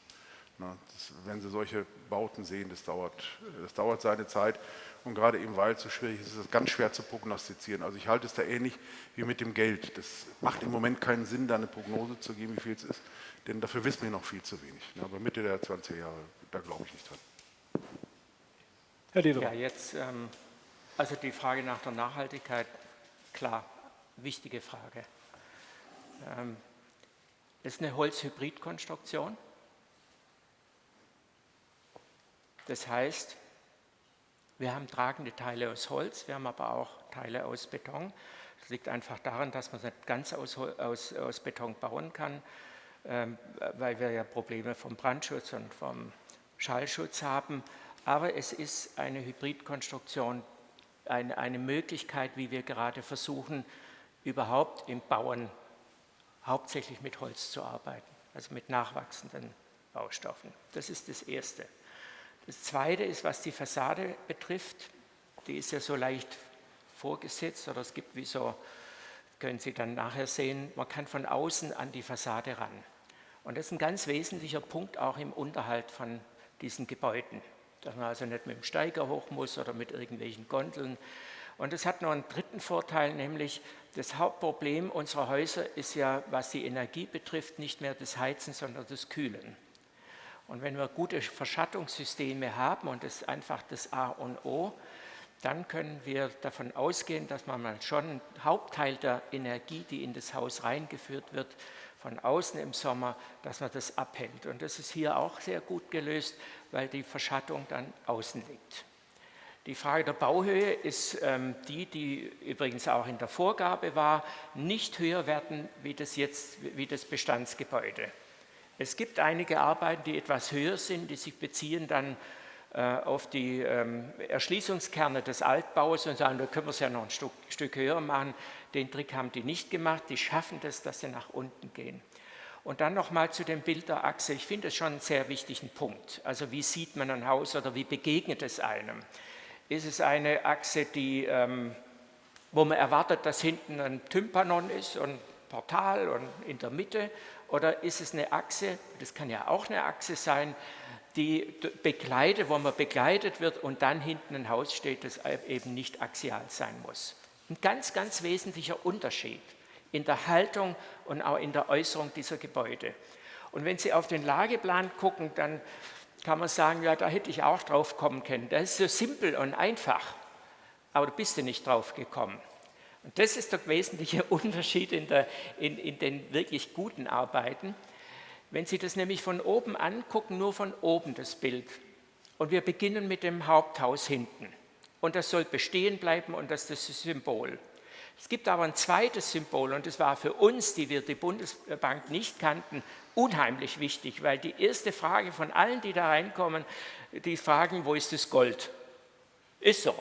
Na, das, wenn Sie solche Bauten sehen, das dauert, das dauert seine Zeit und gerade eben weil es so schwierig ist, ist es ganz schwer zu prognostizieren. Also ich halte es da ähnlich wie mit dem Geld. Das macht im Moment keinen Sinn, da eine Prognose zu geben, wie viel es ist, denn dafür wissen wir noch viel zu wenig. Aber Mitte der 20 Jahre, da glaube ich nicht dran. Herr Lederer. Ja, jetzt ähm also die Frage nach der Nachhaltigkeit, klar, wichtige Frage. Ähm, das ist eine Holzhybridkonstruktion. Das heißt, Wir haben tragende Teile aus Holz, wir haben aber auch Teile aus Beton. Das liegt einfach daran, dass man es nicht ganz aus, aus, aus Beton bauen kann, ähm, weil wir ja Probleme vom Brandschutz und vom Schallschutz haben. Aber es ist eine Hybridkonstruktion, eine, eine Möglichkeit, wie wir gerade versuchen, überhaupt im Bauen hauptsächlich mit Holz zu arbeiten, also mit nachwachsenden Baustoffen. Das ist das Erste. Das Zweite ist, was die Fassade betrifft, die ist ja so leicht vorgesetzt oder es gibt wie so, können Sie dann nachher sehen, man kann von außen an die Fassade ran. Und das ist ein ganz wesentlicher Punkt auch im Unterhalt von diesen Gebäuden, dass man also nicht mit dem Steiger hoch muss oder mit irgendwelchen Gondeln. Und es hat noch einen dritten Vorteil, nämlich das Hauptproblem unserer Häuser ist ja, was die Energie betrifft, nicht mehr das Heizen, sondern das Kühlen. Und wenn wir gute Verschattungssysteme haben, und das ist einfach das A und O, dann können wir davon ausgehen, dass man mal schon einen Hauptteil der Energie, die in das Haus reingeführt wird, von außen im Sommer, dass man das abhält. Und das ist hier auch sehr gut gelöst, weil die Verschattung dann außen liegt. Die Frage der Bauhöhe ist ähm, die, die übrigens auch in der Vorgabe war, nicht höher werden wie das, jetzt, wie das Bestandsgebäude. Es gibt einige Arbeiten, die etwas höher sind, die sich beziehen dann auf die ähm, Erschließungskerne des Altbaus und sagen, da können wir es ja noch ein Stück, Stück höher machen. Den Trick haben die nicht gemacht, die schaffen das, dass sie nach unten gehen. Und dann nochmal zu dem Bild der Achse. Ich finde es schon einen sehr wichtigen Punkt. Also wie sieht man ein Haus oder wie begegnet es einem? Ist es eine Achse, die, ähm, wo man erwartet, dass hinten ein Tympanon ist und Portal und in der Mitte oder ist es eine Achse, das kann ja auch eine Achse sein, die begleitet, wo man begleitet wird und dann hinten ein Haus steht, das eben nicht axial sein muss. Ein ganz, ganz wesentlicher Unterschied in der Haltung und auch in der Äußerung dieser Gebäude. Und wenn Sie auf den Lageplan gucken, dann kann man sagen, ja, da hätte ich auch drauf kommen können. Das ist so simpel und einfach, aber da bist du nicht drauf gekommen. Und das ist der wesentliche [LAUGHS] Unterschied in, der, in, in den wirklich guten Arbeiten. Wenn Sie das nämlich von oben angucken, nur von oben das Bild, und wir beginnen mit dem Haupthaus hinten, und das soll bestehen bleiben und das ist das Symbol. Es gibt aber ein zweites Symbol und das war für uns, die wir die Bundesbank nicht kannten, unheimlich wichtig, weil die erste Frage von allen, die da reinkommen, die fragen, wo ist das Gold? Ist so.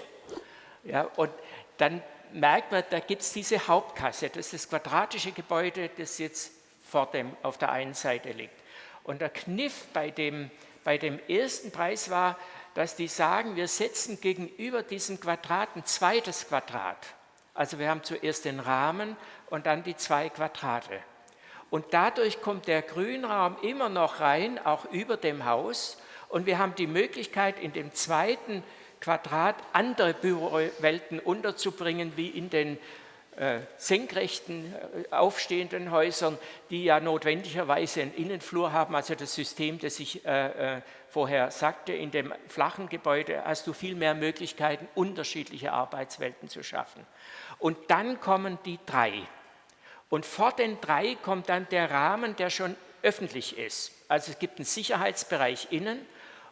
Ja, und dann merkt man, da gibt es diese Hauptkasse, das ist das quadratische Gebäude, das jetzt vor dem, auf der einen Seite liegt. Und der Kniff bei dem, bei dem ersten Preis war, dass die sagen, wir setzen gegenüber diesem Quadrat ein zweites Quadrat. Also wir haben zuerst den Rahmen und dann die zwei Quadrate. Und dadurch kommt der Grünraum immer noch rein, auch über dem Haus. Und wir haben die Möglichkeit, in dem zweiten Quadrat andere Bürowelten unterzubringen, wie in den senkrechten, äh, aufstehenden Häusern, die ja notwendigerweise einen Innenflur haben, also das System, das ich äh, äh, vorher sagte, in dem flachen Gebäude hast du viel mehr Möglichkeiten, unterschiedliche Arbeitswelten zu schaffen. Und dann kommen die drei. Und vor den drei kommt dann der Rahmen, der schon öffentlich ist. Also es gibt einen Sicherheitsbereich innen,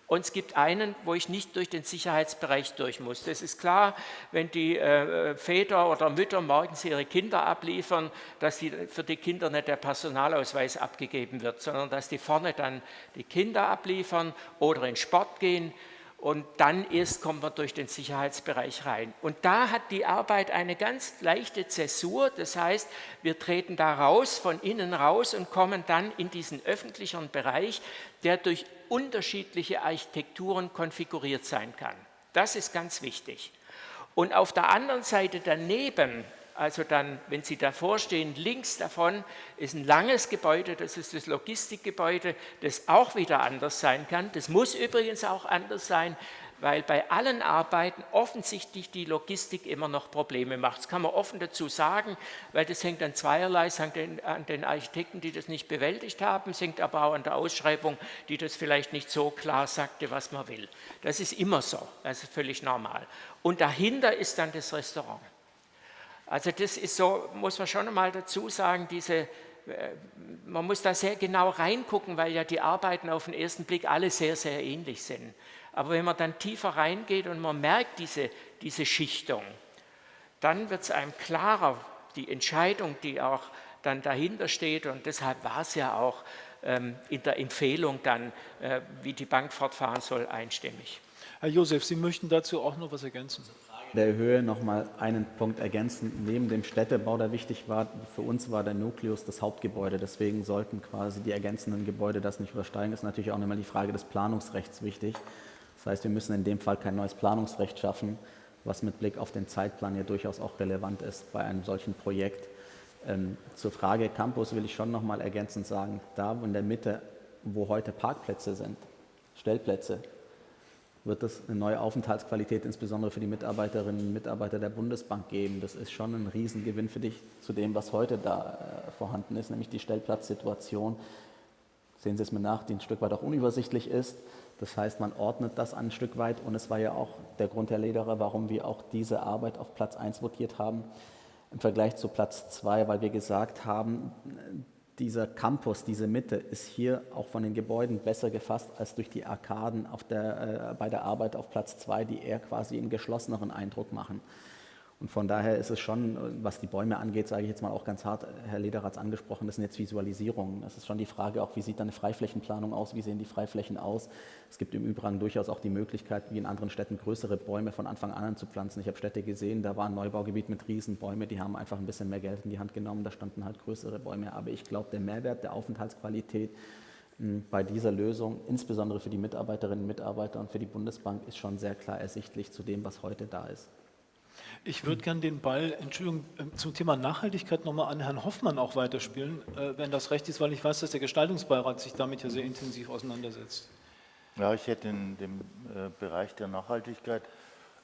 und es gibt einen, wo ich nicht durch den Sicherheitsbereich durch muss. Das ist klar, wenn die äh, Väter oder Mütter morgens ihre Kinder abliefern, dass die, für die Kinder nicht der Personalausweis abgegeben wird, sondern dass die vorne dann die Kinder abliefern oder in Sport gehen und dann erst kommt man durch den Sicherheitsbereich rein. Und da hat die Arbeit eine ganz leichte Zäsur, das heißt, wir treten da raus, von innen raus und kommen dann in diesen öffentlichen Bereich, der durch unterschiedliche Architekturen konfiguriert sein kann. Das ist ganz wichtig. Und auf der anderen Seite daneben also dann, wenn Sie davor stehen, links davon ist ein langes Gebäude, das ist das Logistikgebäude, das auch wieder anders sein kann. Das muss übrigens auch anders sein, weil bei allen Arbeiten offensichtlich die Logistik immer noch Probleme macht. Das kann man offen dazu sagen, weil das hängt an zweierlei, es hängt an den Architekten, die das nicht bewältigt haben, es hängt aber auch an der Ausschreibung, die das vielleicht nicht so klar sagte, was man will. Das ist immer so, das ist völlig normal. Und dahinter ist dann das Restaurant. Also das ist so, muss man schon einmal dazu sagen, diese, äh, man muss da sehr genau reingucken, weil ja die Arbeiten auf den ersten Blick alle sehr, sehr ähnlich sind. Aber wenn man dann tiefer reingeht und man merkt diese, diese Schichtung, dann wird es einem klarer, die Entscheidung, die auch dann dahinter steht. Und deshalb war es ja auch ähm, in der Empfehlung dann, äh, wie die Bank fortfahren soll, einstimmig. Herr Josef, Sie möchten dazu auch noch was ergänzen? der Höhe noch mal einen Punkt ergänzen. Neben dem Städtebau, der wichtig war, für uns war der Nukleus das Hauptgebäude. Deswegen sollten quasi die ergänzenden Gebäude das nicht übersteigen. Das ist natürlich auch nochmal die Frage des Planungsrechts wichtig. Das heißt, wir müssen in dem Fall kein neues Planungsrecht schaffen, was mit Blick auf den Zeitplan ja durchaus auch relevant ist bei einem solchen Projekt. Ähm, zur Frage Campus will ich schon noch mal ergänzend sagen, da in der Mitte, wo heute Parkplätze sind, Stellplätze, wird es eine neue Aufenthaltsqualität insbesondere für die Mitarbeiterinnen und Mitarbeiter der Bundesbank geben. Das ist schon ein Riesengewinn für dich zu dem, was heute da äh, vorhanden ist, nämlich die Stellplatzsituation. Sehen Sie es mir nach, die ein Stück weit auch unübersichtlich ist. Das heißt, man ordnet das ein Stück weit und es war ja auch der Grund, Herr Lederer, warum wir auch diese Arbeit auf Platz 1 votiert haben im Vergleich zu Platz 2, weil wir gesagt haben, dieser Campus, diese Mitte ist hier auch von den Gebäuden besser gefasst als durch die Arkaden der, äh, bei der Arbeit auf Platz 2, die eher quasi einen geschlosseneren Eindruck machen. Und von daher ist es schon, was die Bäume angeht, sage ich jetzt mal auch ganz hart, Herr es angesprochen, das sind jetzt Visualisierungen. Es ist schon die Frage auch, wie sieht eine Freiflächenplanung aus, wie sehen die Freiflächen aus. Es gibt im Übrigen durchaus auch die Möglichkeit, wie in anderen Städten größere Bäume von Anfang an anzupflanzen. Ich habe Städte gesehen, da war ein Neubaugebiet mit Riesenbäume, die haben einfach ein bisschen mehr Geld in die Hand genommen, da standen halt größere Bäume. Aber ich glaube, der Mehrwert der Aufenthaltsqualität hm, bei dieser Lösung, insbesondere für die Mitarbeiterinnen und Mitarbeiter und für die Bundesbank, ist schon sehr klar ersichtlich zu dem, was heute da ist. Ich würde gerne den Ball, Entschuldigung, ähm, zum Thema Nachhaltigkeit nochmal an Herrn Hoffmann auch weiterspielen, äh, wenn das recht ist, weil ich weiß, dass der Gestaltungsbeirat sich damit ja sehr intensiv auseinandersetzt. Ja, ich hätte in dem äh, Bereich der Nachhaltigkeit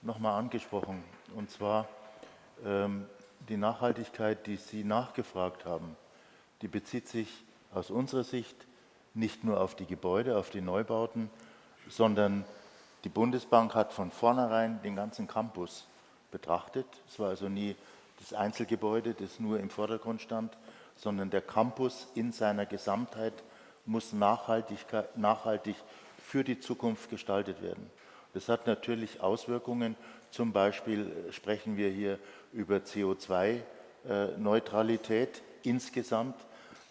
nochmal angesprochen. Und zwar ähm, die Nachhaltigkeit, die Sie nachgefragt haben, die bezieht sich aus unserer Sicht nicht nur auf die Gebäude, auf die Neubauten, sondern die Bundesbank hat von vornherein den ganzen Campus betrachtet. Es war also nie das Einzelgebäude, das nur im Vordergrund stand, sondern der Campus in seiner Gesamtheit muss nachhaltig, für die Zukunft gestaltet werden. Das hat natürlich Auswirkungen. Zum Beispiel sprechen wir hier über CO2-Neutralität insgesamt.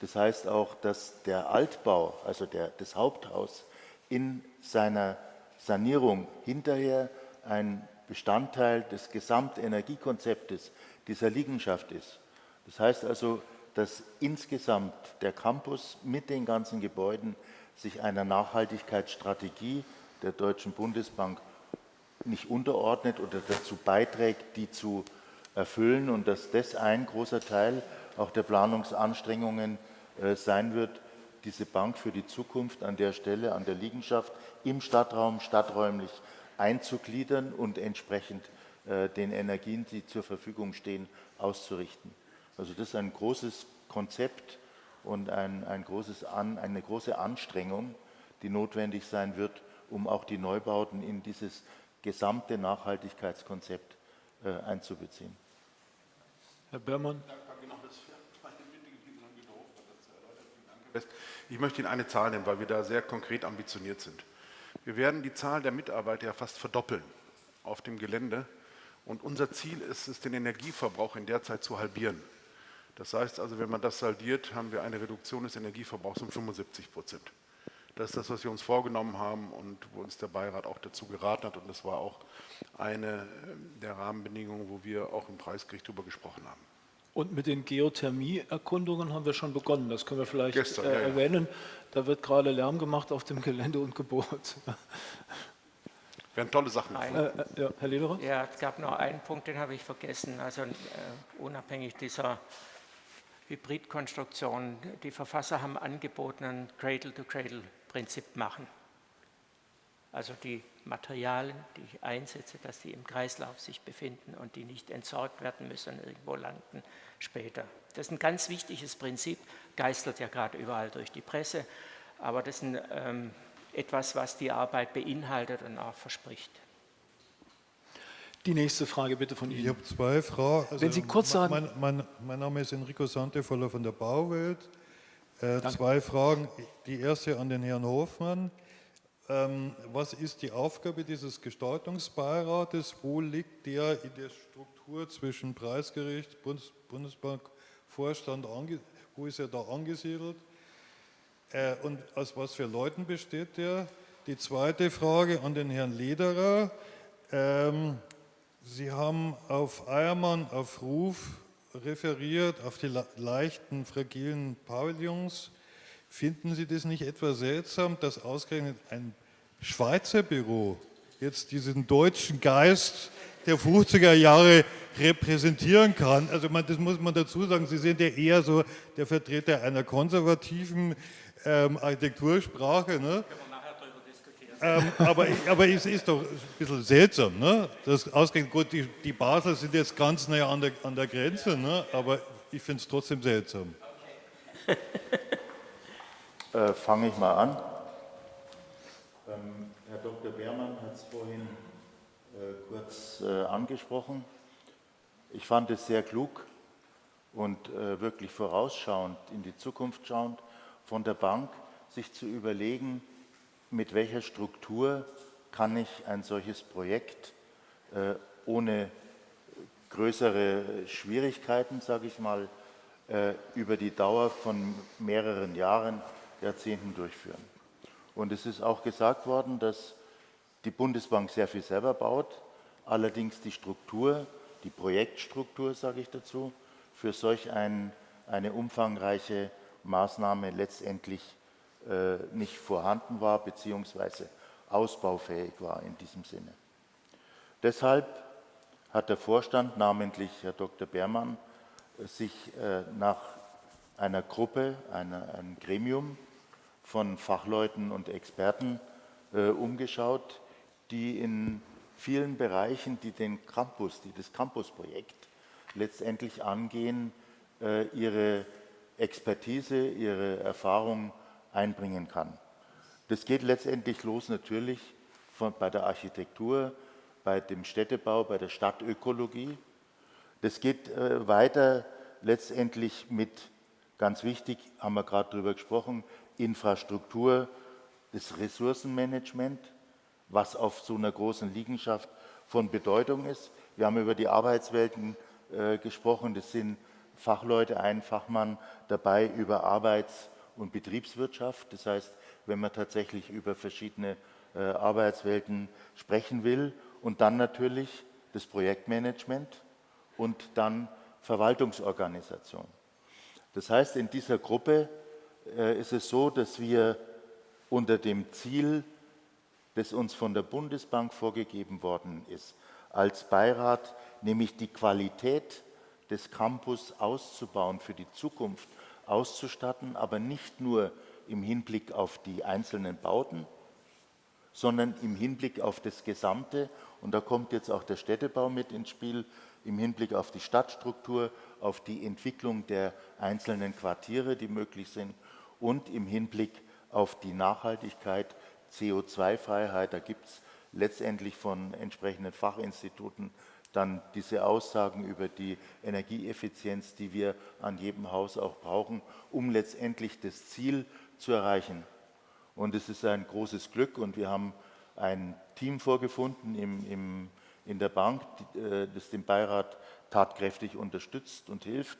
Das heißt auch, dass der Altbau, also der, das Haupthaus, in seiner Sanierung hinterher ein Bestandteil des Gesamtenergiekonzeptes dieser Liegenschaft ist. Das heißt also, dass insgesamt der Campus mit den ganzen Gebäuden sich einer Nachhaltigkeitsstrategie der Deutschen Bundesbank nicht unterordnet oder dazu beiträgt, die zu erfüllen und dass das ein großer Teil auch der Planungsanstrengungen äh, sein wird, diese Bank für die Zukunft an der Stelle, an der Liegenschaft im Stadtraum, stadträumlich einzugliedern und entsprechend äh, den Energien, die zur Verfügung stehen, auszurichten. Also das ist ein großes Konzept und ein, ein großes An, eine große Anstrengung, die notwendig sein wird, um auch die Neubauten in dieses gesamte Nachhaltigkeitskonzept äh, einzubeziehen. Herr Bermann. Ich möchte Ihnen eine Zahl nennen, weil wir da sehr konkret ambitioniert sind. Wir werden die Zahl der Mitarbeiter ja fast verdoppeln auf dem Gelände. Und unser Ziel ist es, den Energieverbrauch in der Zeit zu halbieren. Das heißt also, wenn man das saldiert, haben wir eine Reduktion des Energieverbrauchs um 75 Prozent. Das ist das, was wir uns vorgenommen haben und wo uns der Beirat auch dazu geraten hat. Und das war auch eine der Rahmenbedingungen, wo wir auch im Preisgericht darüber gesprochen haben. Und mit den Geothermieerkundungen haben wir schon begonnen. Das können wir vielleicht Gestern, äh, ja, ja. erwähnen. Da wird gerade Lärm gemacht auf dem [LAUGHS] Gelände und Gebot. Werden tolle Sachen. Äh, äh, ja, Herr Lederer? Ja, es gab noch einen Punkt, den habe ich vergessen. Also äh, unabhängig dieser Hybridkonstruktion, die Verfasser haben angeboten, ein Cradle-to-Cradle-Prinzip machen. Also die Materialien, die ich einsetze, dass die im Kreislauf sich befinden und die nicht entsorgt werden müssen und irgendwo landen später. Das ist ein ganz wichtiges Prinzip, geistert ja gerade überall durch die Presse, aber das ist ein, ähm, etwas, was die Arbeit beinhaltet und auch verspricht. Die nächste Frage bitte von Ich Ihnen. habe zwei Fragen. Also Wenn Sie kurz sagen- Mein, mein, mein Name ist Enrico Santevoller von der Bauwelt. Äh, zwei Fragen. Die erste an den Herrn Hofmann. Ähm, was ist die Aufgabe dieses Gestaltungsbeirates? Wo liegt der in der Struktur zwischen Preisgericht, Bundes Bundesbank, Vorstand, wo ist er da angesiedelt? Äh, und aus was für Leuten besteht der? Die zweite Frage an den Herrn Lederer. Ähm, Sie haben auf Eiermann auf Ruf referiert, auf die leichten, fragilen Pavillons. Finden Sie das nicht etwas seltsam, dass ausgerechnet ein Schweizer Büro jetzt diesen deutschen Geist der 50er Jahre repräsentieren kann? Also man, das muss man dazu sagen, Sie sind ja eher so der Vertreter einer konservativen ähm, Architektursprache. Ne? Ähm, aber, aber es ist doch ein bisschen seltsam, ne? Das ausgerechnet, gut, die, die Basel sind jetzt ganz nah an der, an der Grenze, ne? aber ich finde es trotzdem seltsam. Okay. äh, Fange ich mal an. Dr. Beermann hat es vorhin äh, kurz äh, angesprochen. Ich fand es sehr klug und äh, wirklich vorausschauend, in die Zukunft schauend, von der Bank sich zu überlegen, mit welcher Struktur kann ich ein solches Projekt äh, ohne größere Schwierigkeiten, sage ich mal, äh, über die Dauer von mehreren Jahren, Jahrzehnten durchführen. Und es ist auch gesagt worden, dass die Bundesbank sehr viel selber baut, allerdings die Struktur, die Projektstruktur, sage ich dazu, für solch ein, eine umfangreiche Maßnahme letztendlich äh, nicht vorhanden war bzw. ausbaufähig war in diesem Sinne. Deshalb hat der Vorstand, namentlich Herr Dr. Beermann, sich äh, nach einer Gruppe, einer, einem Gremium von Fachleuten und Experten äh, umgeschaut, die in vielen Bereichen, die den Campus, die das Campusprojekt letztendlich angehen, äh, ihre Expertise, ihre Erfahrung einbringen kann. Das geht letztendlich los natürlich von, bei der Architektur, bei dem Städtebau, bei der Stadtökologie. Das geht äh, weiter letztendlich mit, ganz wichtig, haben wir gerade darüber gesprochen, Infrastruktur, das Ressourcenmanagement, was auf so einer großen Liegenschaft von Bedeutung ist. Wir haben über die Arbeitswelten äh, gesprochen, das sind Fachleute, ein Fachmann dabei über Arbeits- und Betriebswirtschaft. Das heißt, wenn man tatsächlich über verschiedene äh, Arbeitswelten sprechen will und dann natürlich das Projektmanagement und dann Verwaltungsorganisation. Das heißt, in dieser Gruppe ist es so, dass wir unter dem Ziel, das uns von der Bundesbank vorgegeben worden ist, als Beirat, nämlich die Qualität des Campus auszubauen für die Zukunft auszustatten, aber nicht nur im Hinblick auf die einzelnen Bauten, sondern im Hinblick auf das Gesamte. Und da kommt jetzt auch der Städtebau mit ins Spiel, im Hinblick auf die Stadtstruktur, auf die Entwicklung der einzelnen Quartiere, die möglich sind und im Hinblick auf die Nachhaltigkeit, CO2-Freiheit. Da gibt es letztendlich von entsprechenden Fachinstituten dann diese Aussagen über die Energieeffizienz, die wir an jedem Haus auch brauchen, um letztendlich das Ziel zu erreichen. Und es ist ein großes Glück und wir haben ein Team vorgefunden im, im, in der Bank, äh, das den Beirat tatkräftig unterstützt und hilft,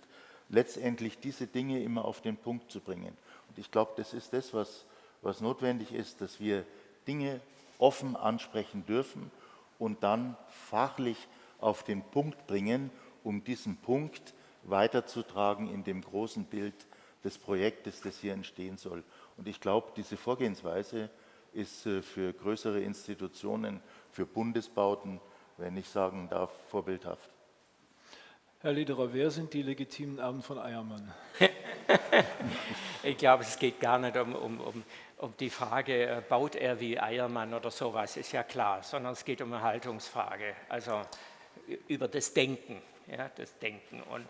letztendlich diese Dinge immer auf den Punkt zu bringen. Und ich glaube, das ist das, was, was notwendig ist, dass wir Dinge offen ansprechen dürfen und dann fachlich auf den Punkt bringen, um diesen Punkt weiterzutragen in dem großen Bild des Projektes, das hier entstehen soll. Und ich glaube, diese Vorgehensweise ist äh, für größere Institutionen, für Bundesbauten, wenn ich sagen darf, vorbildhaft. Herr Lederer, wer sind die legitimen Erben von Eiermann? [LAUGHS] [LAUGHS] ich glaube, es geht gar nicht um, um, um, um die Frage, äh, baut er wie Eiermann oder sowas, ist ja klar, sondern es geht um eine Haltungsfrage. Also über das Denken. Ja, das Denken. Und,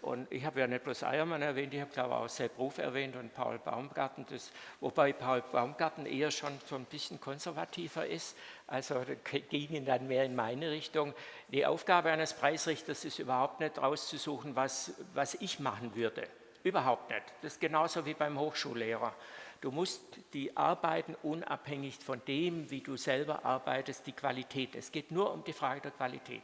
und ich habe ja nicht bloß Eiermann erwähnt, ich habe glaube auch Sepp Ruf erwähnt und Paul Baumgarten, das, wobei Paul Baumgarten eher schon so ein bisschen konservativer ist, also gingen dann mehr in meine Richtung. Die Aufgabe eines Preisrichters ist überhaupt nicht rauszusuchen, was, was ich machen würde. Überhaupt nicht. Das ist genauso wie beim Hochschullehrer. Du musst die Arbeiten unabhängig von dem, wie du selber arbeitest, die Qualität. Es geht nur um die Frage der Qualität.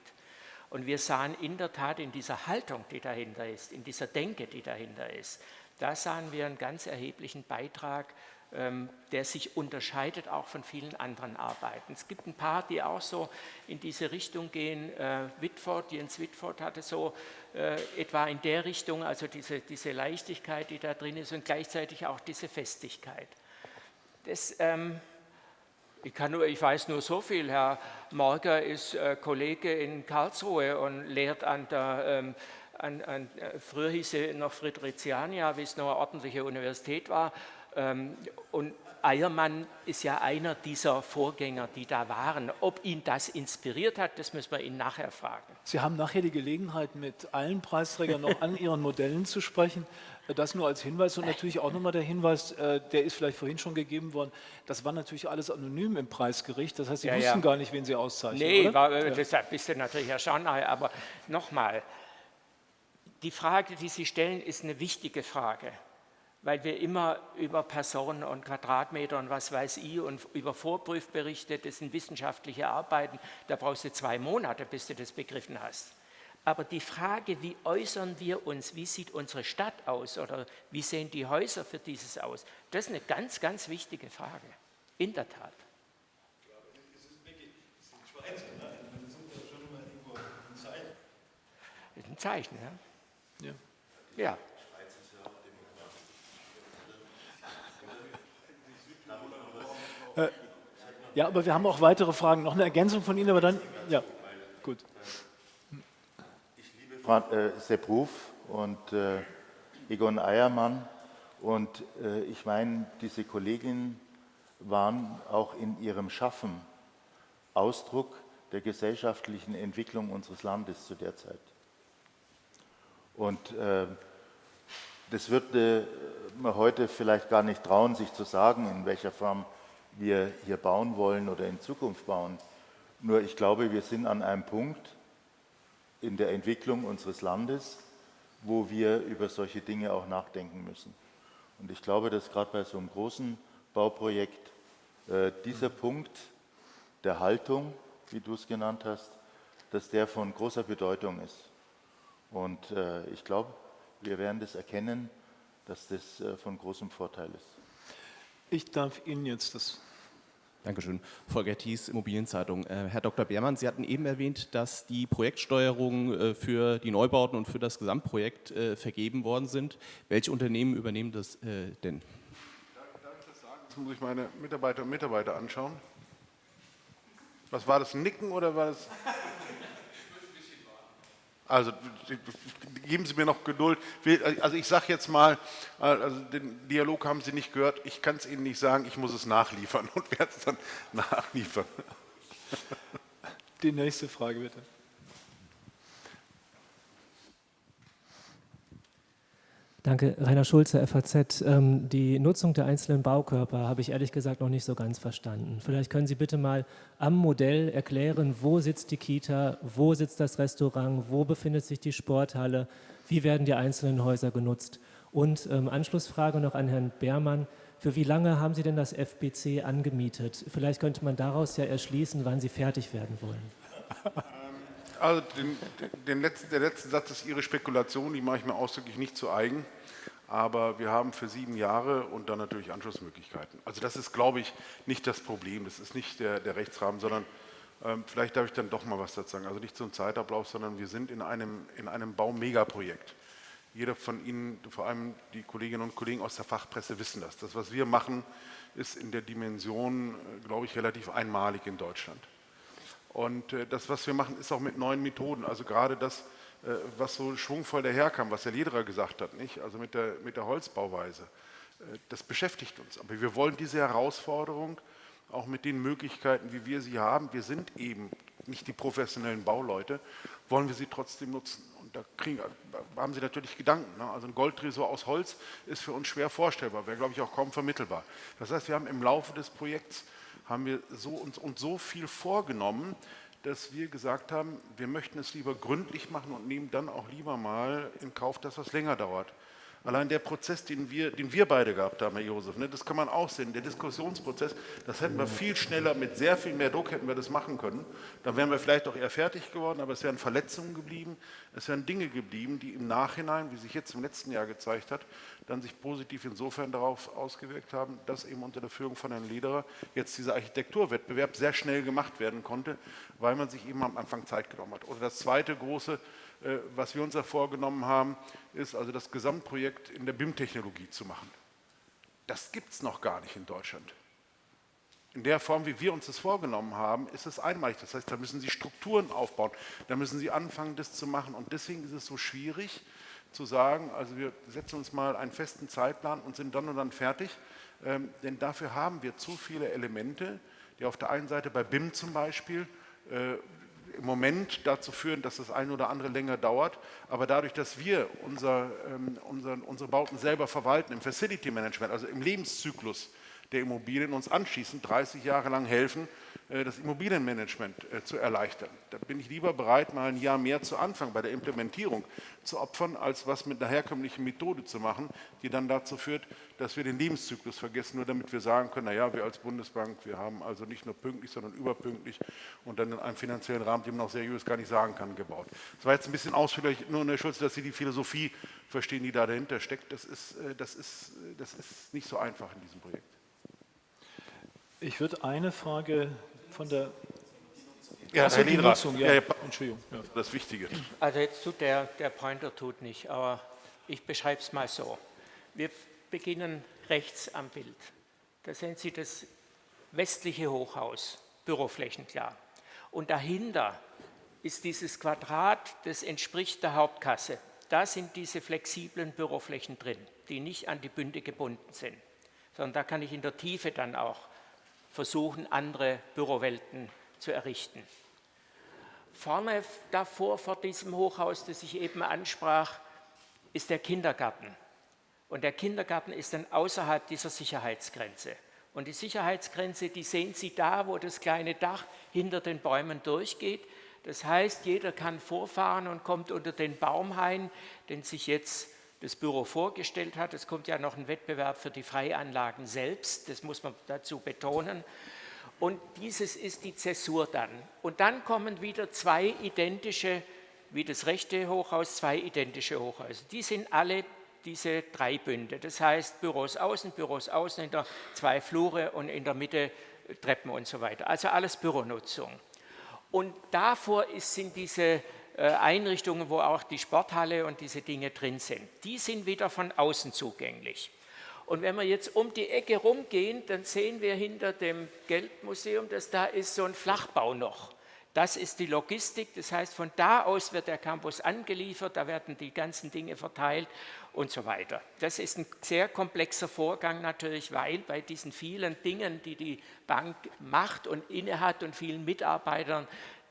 Und wir sahen in der Tat in dieser Haltung, die dahinter ist, in dieser Denke, die dahinter ist, da sahen wir einen ganz erheblichen Beitrag der sich unterscheidet auch von vielen anderen Arbeiten. Es gibt ein paar, die auch so in diese Richtung gehen. Äh, Whitford, Jens Whitford hatte so äh, etwa in der Richtung, also diese, diese Leichtigkeit, die da drin ist und gleichzeitig auch diese Festigkeit. Das, ähm, ich, kann nur, ich weiß nur so viel, Herr Morger ist äh, Kollege in Karlsruhe und lehrt an der ähm, an, an, äh, früher hieß sie noch Friedrichiania, wie es noch eine ordentliche Universität war, ähm, und Eiermann ist ja einer dieser Vorgänger, die da waren. Ob ihn das inspiriert hat, das müssen wir ihn nachher fragen. Sie haben nachher die Gelegenheit, mit allen Preisträgern noch an ihren Modellen zu sprechen. Das nur als Hinweis und natürlich auch nochmal der Hinweis, äh, der ist vielleicht vorhin schon gegeben worden, das war natürlich alles anonym im Preisgericht, das heißt, Sie ja, wussten ja. gar nicht, wen Sie auszeichnen, Nee? War, äh, ja. das bist du natürlich erstaunt, aber nochmal, die Frage, die Sie stellen, ist eine wichtige Frage weil wir immer über Personen und Quadratmeter und was weiß ich und über Vorprüfberichte, das sind wissenschaftliche Arbeiten, da brauchst du zwei Monate, bis du das begriffen hast. Aber die Frage, wie äußern wir uns, wie sieht unsere Stadt aus oder wie sehen die Häuser für dieses aus, das ist eine ganz, ganz wichtige Frage, in der Tat. Das ist ein Zeichen, ja? Ja. ja. Äh, ja, aber wir haben auch weitere Fragen. Noch eine Ergänzung von Ihnen, aber dann, ja, gut. Ich liebe äh, Sepp Ruf und äh, Egon Eiermann und äh, ich meine, diese Kolleginnen waren auch in ihrem Schaffen Ausdruck der gesellschaftlichen Entwicklung unseres Landes zu der Zeit. Und äh, das würde man heute vielleicht gar nicht trauen, sich zu sagen, in welcher Form wir hier bauen wollen oder in Zukunft bauen. Nur ich glaube, wir sind an einem Punkt in der Entwicklung unseres Landes, wo wir über solche Dinge auch nachdenken müssen. Und ich glaube, dass gerade bei so einem großen Bauprojekt äh, dieser Punkt der Haltung, wie du es genannt hast, dass der von großer Bedeutung ist. Und äh, ich glaube, wir werden das erkennen, dass das äh, von großem Vorteil ist. Ich darf Ihnen jetzt das Dankeschön. Volker Thies, Immobilienzeitung. Äh, Herr Dr. Beermann, Sie hatten eben erwähnt, dass die Projektsteuerung äh, für die Neubauten und für das Gesamtprojekt äh, vergeben worden sind. Welche Unternehmen übernehmen das denn? Das muss ich meine Mitarbeiter und Mitarbeiter anschauen. Was war das, Nicken oder war das... Also geben Sie mir noch Geduld. Also ich sage jetzt mal, also den Dialog haben Sie nicht gehört. Ich kann es Ihnen nicht sagen, ich muss es nachliefern und werde es dann nachliefern. Die nächste Frage bitte. Danke, Rainer Schulze, FAZ. Ähm, die Nutzung der einzelnen Baukörper habe ich ehrlich gesagt noch nicht so ganz verstanden. Vielleicht können Sie bitte mal am Modell erklären, wo sitzt die Kita, wo sitzt das Restaurant, wo befindet sich die Sporthalle, wie werden die einzelnen Häuser genutzt? Und ähm, Anschlussfrage noch an Herrn Beermann. Für wie lange haben Sie denn das FBC angemietet? Vielleicht könnte man daraus ja erschließen, wann Sie fertig werden wollen. [LAUGHS] Also den, den letzten, der letzte Satz ist Ihre Spekulation, die mache ich mir ausdrücklich nicht zu eigen. Aber wir haben für sieben Jahre und dann natürlich Anschlussmöglichkeiten. Also das ist, glaube ich, nicht das Problem. Das ist nicht der, der Rechtsrahmen, sondern ähm, vielleicht darf ich dann doch mal was dazu sagen. Also nicht ein Zeitablauf, sondern wir sind in einem, in einem Baumegaprojekt. Jeder von Ihnen, vor allem die Kolleginnen und Kollegen aus der Fachpresse, wissen das. Das, was wir machen, ist in der Dimension, äh, glaube ich, relativ einmalig in Deutschland. Und äh, das, was wir machen, ist auch mit neuen Methoden. Also gerade das, äh, was so schwungvoll daherkam, was der Lederer gesagt hat, nicht? also mit der, mit der Holzbauweise. Äh, das beschäftigt uns. Aber wir wollen diese Herausforderung auch mit den Möglichkeiten, wie wir sie haben, wir sind eben nicht die professionellen Bauleute, wollen wir sie trotzdem nutzen. Und da, kriegen, haben Sie natürlich Gedanken. Ne? Also ein Goldtresor aus Holz ist für uns schwer vorstellbar, wäre, glaube ich, auch kaum vermittelbar. Das heißt, wir haben im Laufe des Projekts haben wir so und, und so viel vorgenommen, dass wir gesagt haben, wir möchten es lieber gründlich machen und nehmen dann auch lieber mal in Kauf, dass das länger dauert. Allein der Prozess, den wir, den wir beide gehabt haben, Herr Josef, ne, das kann man auch sehen, der Diskussionsprozess, das hätten wir viel schneller, mit sehr viel mehr Druck hätten wir das machen können. Dann wären wir vielleicht auch eher fertig geworden, aber es wären Verletzungen geblieben, es wären Dinge geblieben, die im Nachhinein, wie sich jetzt im letzten Jahr gezeigt hat, dann sich positiv insofern darauf ausgewirkt haben, dass eben unter der Führung von Herrn Lederer jetzt dieser Architekturwettbewerb sehr schnell gemacht werden konnte, weil man sich eben am Anfang Zeit genommen hat. Oder das zweite große was wir uns da vorgenommen haben, ist also das Gesamtprojekt in der BIM-Technologie zu machen. Das gibt es noch gar nicht in Deutschland. In der Form, wie wir uns das vorgenommen haben, ist es einmalig. Das heißt, da müssen Sie Strukturen aufbauen, da müssen Sie anfangen, das zu machen. Und deswegen ist es so schwierig zu sagen, also wir setzen uns mal einen festen Zeitplan und sind dann und dann fertig. Ähm, denn dafür haben wir zu viele Elemente, die auf der einen Seite bei BIM zum Beispiel äh, im Moment dazu führen, dass das eine oder andere länger dauert. Aber dadurch, dass wir unser, ähm, unser, unsere Bauten selber verwalten im Facility Management, also im Lebenszyklus der Immobilien, uns anschließend 30 Jahre lang helfen, das Immobilienmanagement äh, zu erleichtern. Da bin ich lieber bereit, mal ein Jahr mehr zu Anfang bei der Implementierung zu opfern, als was mit einer herkömmlichen Methode zu machen, die dann dazu führt, dass wir den Lebenszyklus vergessen, nur damit wir sagen können, naja, wir als Bundesbank, wir haben also nicht nur pünktlich, sondern überpünktlich und dann in einem finanziellen Rahmen, den man auch seriös gar nicht sagen kann, gebaut. Das war jetzt ein bisschen ausführlich, nur Herr Schulze, dass Sie die Philosophie verstehen, die da dahinter steckt. Das ist, äh, das ist, das ist nicht so einfach in diesem Projekt. Ich würde eine Frage von der ja, Achso, die Nutzung, ja. ja, Entschuldigung. Ja. Das Wichtige. Also jetzt tut der, der Pointer tut nicht, aber ich beschreibe es mal so. Wir beginnen rechts am Bild. Da sehen Sie das westliche Hochhaus, Büroflächen klar. Und dahinter ist dieses Quadrat, das entspricht der Hauptkasse. Da sind diese flexiblen Büroflächen drin, die nicht an die Bünde gebunden sind, sondern da kann ich in der Tiefe dann auch versuchen, andere Bürowelten zu errichten. Vorne davor, vor diesem Hochhaus, das ich eben ansprach, ist der Kindergarten. Und der Kindergarten ist dann außerhalb dieser Sicherheitsgrenze. Und die Sicherheitsgrenze, die sehen Sie da, wo das kleine Dach hinter den Bäumen durchgeht. Das heißt, jeder kann vorfahren und kommt unter den Baumhain, den sich jetzt das Büro vorgestellt hat. Es kommt ja noch ein Wettbewerb für die Freianlagen selbst, das muss man dazu betonen. Und dieses ist die Zäsur dann. Und dann kommen wieder zwei identische, wie das rechte Hochhaus, zwei identische Hochhäuser. Die sind alle diese drei Bünde. Das heißt Büros außen, Büros außen, in der zwei Flure und in der Mitte Treppen und so weiter. Also alles Büronutzung. Und davor ist, sind diese Einrichtungen, wo auch die Sporthalle und diese Dinge drin sind. Die sind wieder von außen zugänglich. Und wenn wir jetzt um die Ecke rumgehen, dann sehen wir hinter dem Geldmuseum, dass da ist so ein Flachbau noch. Das ist die Logistik, das heißt, von da aus wird der Campus angeliefert, da werden die ganzen Dinge verteilt und so weiter. Das ist ein sehr komplexer Vorgang natürlich, weil bei diesen vielen Dingen, die die Bank macht und innehat und vielen Mitarbeitern,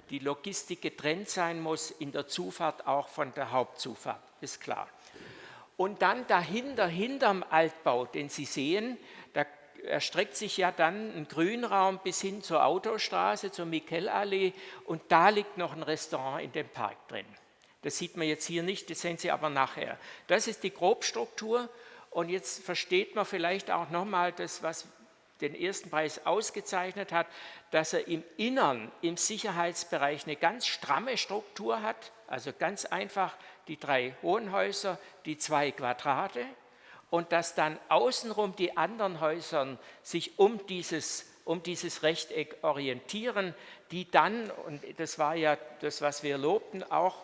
die Logistik getrennt sein muss, in der Zufahrt auch von der Hauptzufahrt, ist klar. Und dann dahinter, hinterm Altbau, den Sie sehen, da erstreckt sich ja dann ein Grünraum bis hin zur Autostraße, zur Michelallee und da liegt noch ein Restaurant in dem Park drin. Das sieht man jetzt hier nicht, das sehen Sie aber nachher. Das ist die Grobstruktur und jetzt versteht man vielleicht auch nochmal das, was den ersten Preis ausgezeichnet hat, dass er im Innern, im Sicherheitsbereich eine ganz stramme Struktur hat, also ganz einfach die drei Wohnhäuser, die zwei Quadrate und dass dann außenrum die anderen Häuser sich um dieses, um dieses Rechteck orientieren, die dann, und das war ja das, was wir lobten, auch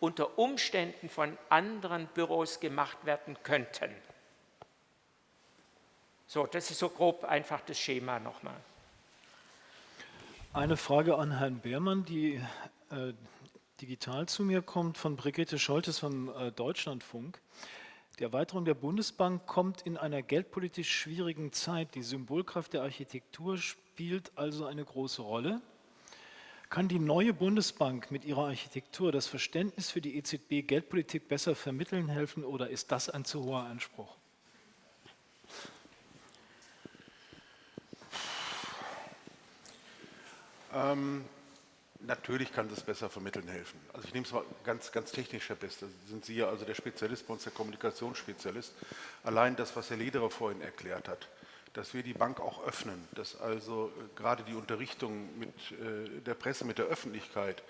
unter Umständen von anderen Büros gemacht werden könnten. So, das ist so grob einfach das Schema nochmal. Eine Frage an Herrn Beermann, die äh, digital zu mir kommt, von Brigitte Scholtes vom äh, Deutschlandfunk. Die Erweiterung der Bundesbank kommt in einer geldpolitisch schwierigen Zeit. Die Symbolkraft der Architektur spielt also eine große Rolle. Kann die neue Bundesbank mit ihrer Architektur das Verständnis für die EZB Geldpolitik besser vermitteln helfen oder ist das ein zu hoher Anspruch? Ähm, Natürlich kann das besser vermitteln helfen. Also ich nehme es mal ganz, ganz technisch, Herr Beste. Sind Sie ja also der Spezialist bei uns, der Kommunikationsspezialist. Allein das, was Herr Lederer vorhin erklärt hat, dass wir die Bank auch öffnen, dass also äh, gerade die Unterrichtung mit äh, der Presse, mit der Öffentlichkeit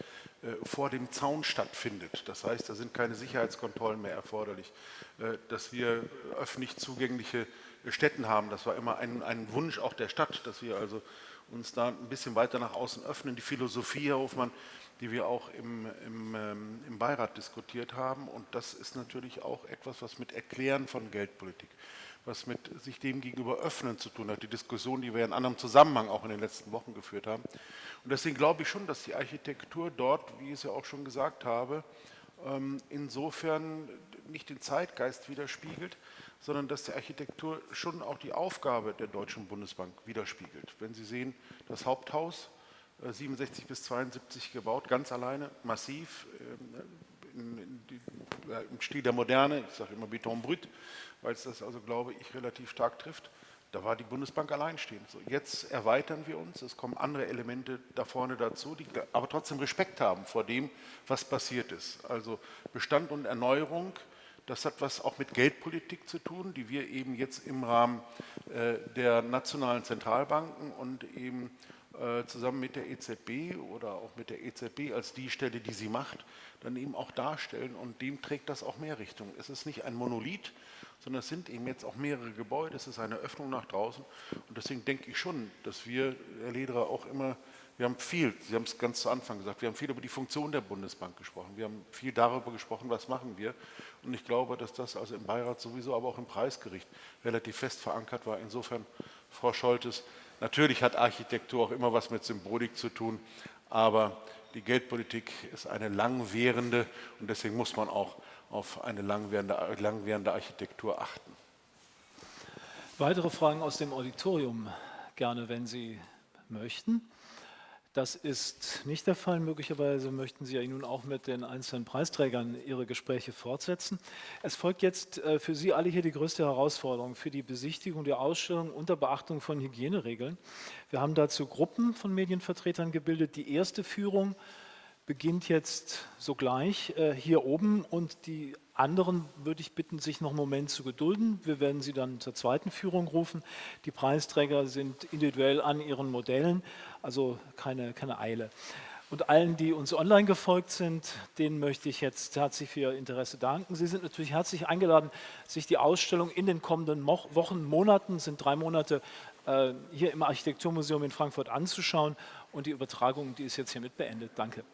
äh, vor dem Zaun stattfindet. Das heißt, da sind keine Sicherheitskontrollen mehr erforderlich, dass wir öffentlich zugängliche Städten haben. Das war immer ein, ein Wunsch auch der Stadt, dass wir also uns da ein bisschen weiter nach außen öffnen. Die Philosophie, Herr Hofmann, die wir auch im, im, ähm, im Beirat diskutiert haben. Und das ist natürlich auch etwas, was mit Erklären von Geldpolitik, was mit sich dem gegenüber öffnen zu tun hat. Die Diskussion, die wir in anderem Zusammenhang auch in den letzten Wochen geführt haben. Und deswegen glaube ich schon, dass die Architektur dort, wie ich es ja auch schon gesagt habe, insofern nicht den Zeitgeist widerspiegelt, sondern dass die Architektur schon auch die Aufgabe der Deutschen Bundesbank widerspiegelt. Wenn Sie sehen, das Haupthaus 67 äh, bis 72 gebaut, ganz alleine, massiv, ähm, die, ja, im Stil der Moderne, ich sage immer Beton brut, weil es das also, glaube ich, relativ stark trifft. Da war die Bundesbank alleinstehend. So, jetzt erweitern wir uns, es kommen andere Elemente da vorne dazu, die aber trotzdem Respekt haben vor dem, was passiert ist. Also Bestand und Erneuerung, das hat was auch mit Geldpolitik zu tun, die wir eben jetzt im Rahmen äh, der nationalen Zentralbanken und eben äh, zusammen mit der EZB oder auch mit der EZB als die Stelle, die sie macht, dann eben auch darstellen und dem trägt das auch mehr Richtung. Es ist nicht ein Monolith, sondern es sind eben jetzt auch mehrere Gebäude, es ist eine Öffnung nach draußen und deswegen denke ich schon, dass wir, Herr Lederer, auch immer wir haben viel, Sie haben es ganz zu Anfang gesagt, wir haben viel über die Funktion der Bundesbank gesprochen. Wir haben viel darüber gesprochen, was machen wir. Und ich glaube, dass das also im Beirat sowieso, aber auch im Preisgericht relativ fest verankert war. Insofern, Frau Scholtes, natürlich hat Architektur auch immer was mit Symbolik zu tun, aber die Geldpolitik ist eine langwährende und deswegen muss man auch auf eine langwährende, langwährende Architektur achten. Weitere Fragen aus dem Auditorium gerne, wenn Sie möchten. Das ist nicht der Fall. Möglicherweise möchten Sie ja nun auch mit den einzelnen Preisträgern Ihre Gespräche fortsetzen. Es folgt jetzt äh, für Sie alle hier die größte Herausforderung für die Besichtigung der Ausstellung unter Beachtung von Hygieneregeln. Wir haben dazu Gruppen von Medienvertretern gebildet. Die erste Führung beginnt jetzt sogleich äh, hier oben und die anderen würde ich bitten, sich noch einen Moment zu gedulden. Wir werden Sie dann zur zweiten Führung rufen. Die Preisträger sind individuell an ihren Modellen, also keine, keine Eile. Und allen, die uns online gefolgt sind, denen möchte ich jetzt herzlich für Ihr Interesse danken. Sie sind natürlich herzlich eingeladen, sich die Ausstellung in den kommenden Wochen, Monaten, sind drei Monate, äh, hier im Architekturmuseum in Frankfurt anzuschauen. Und die Übertragung, die ist jetzt hiermit beendet. Danke.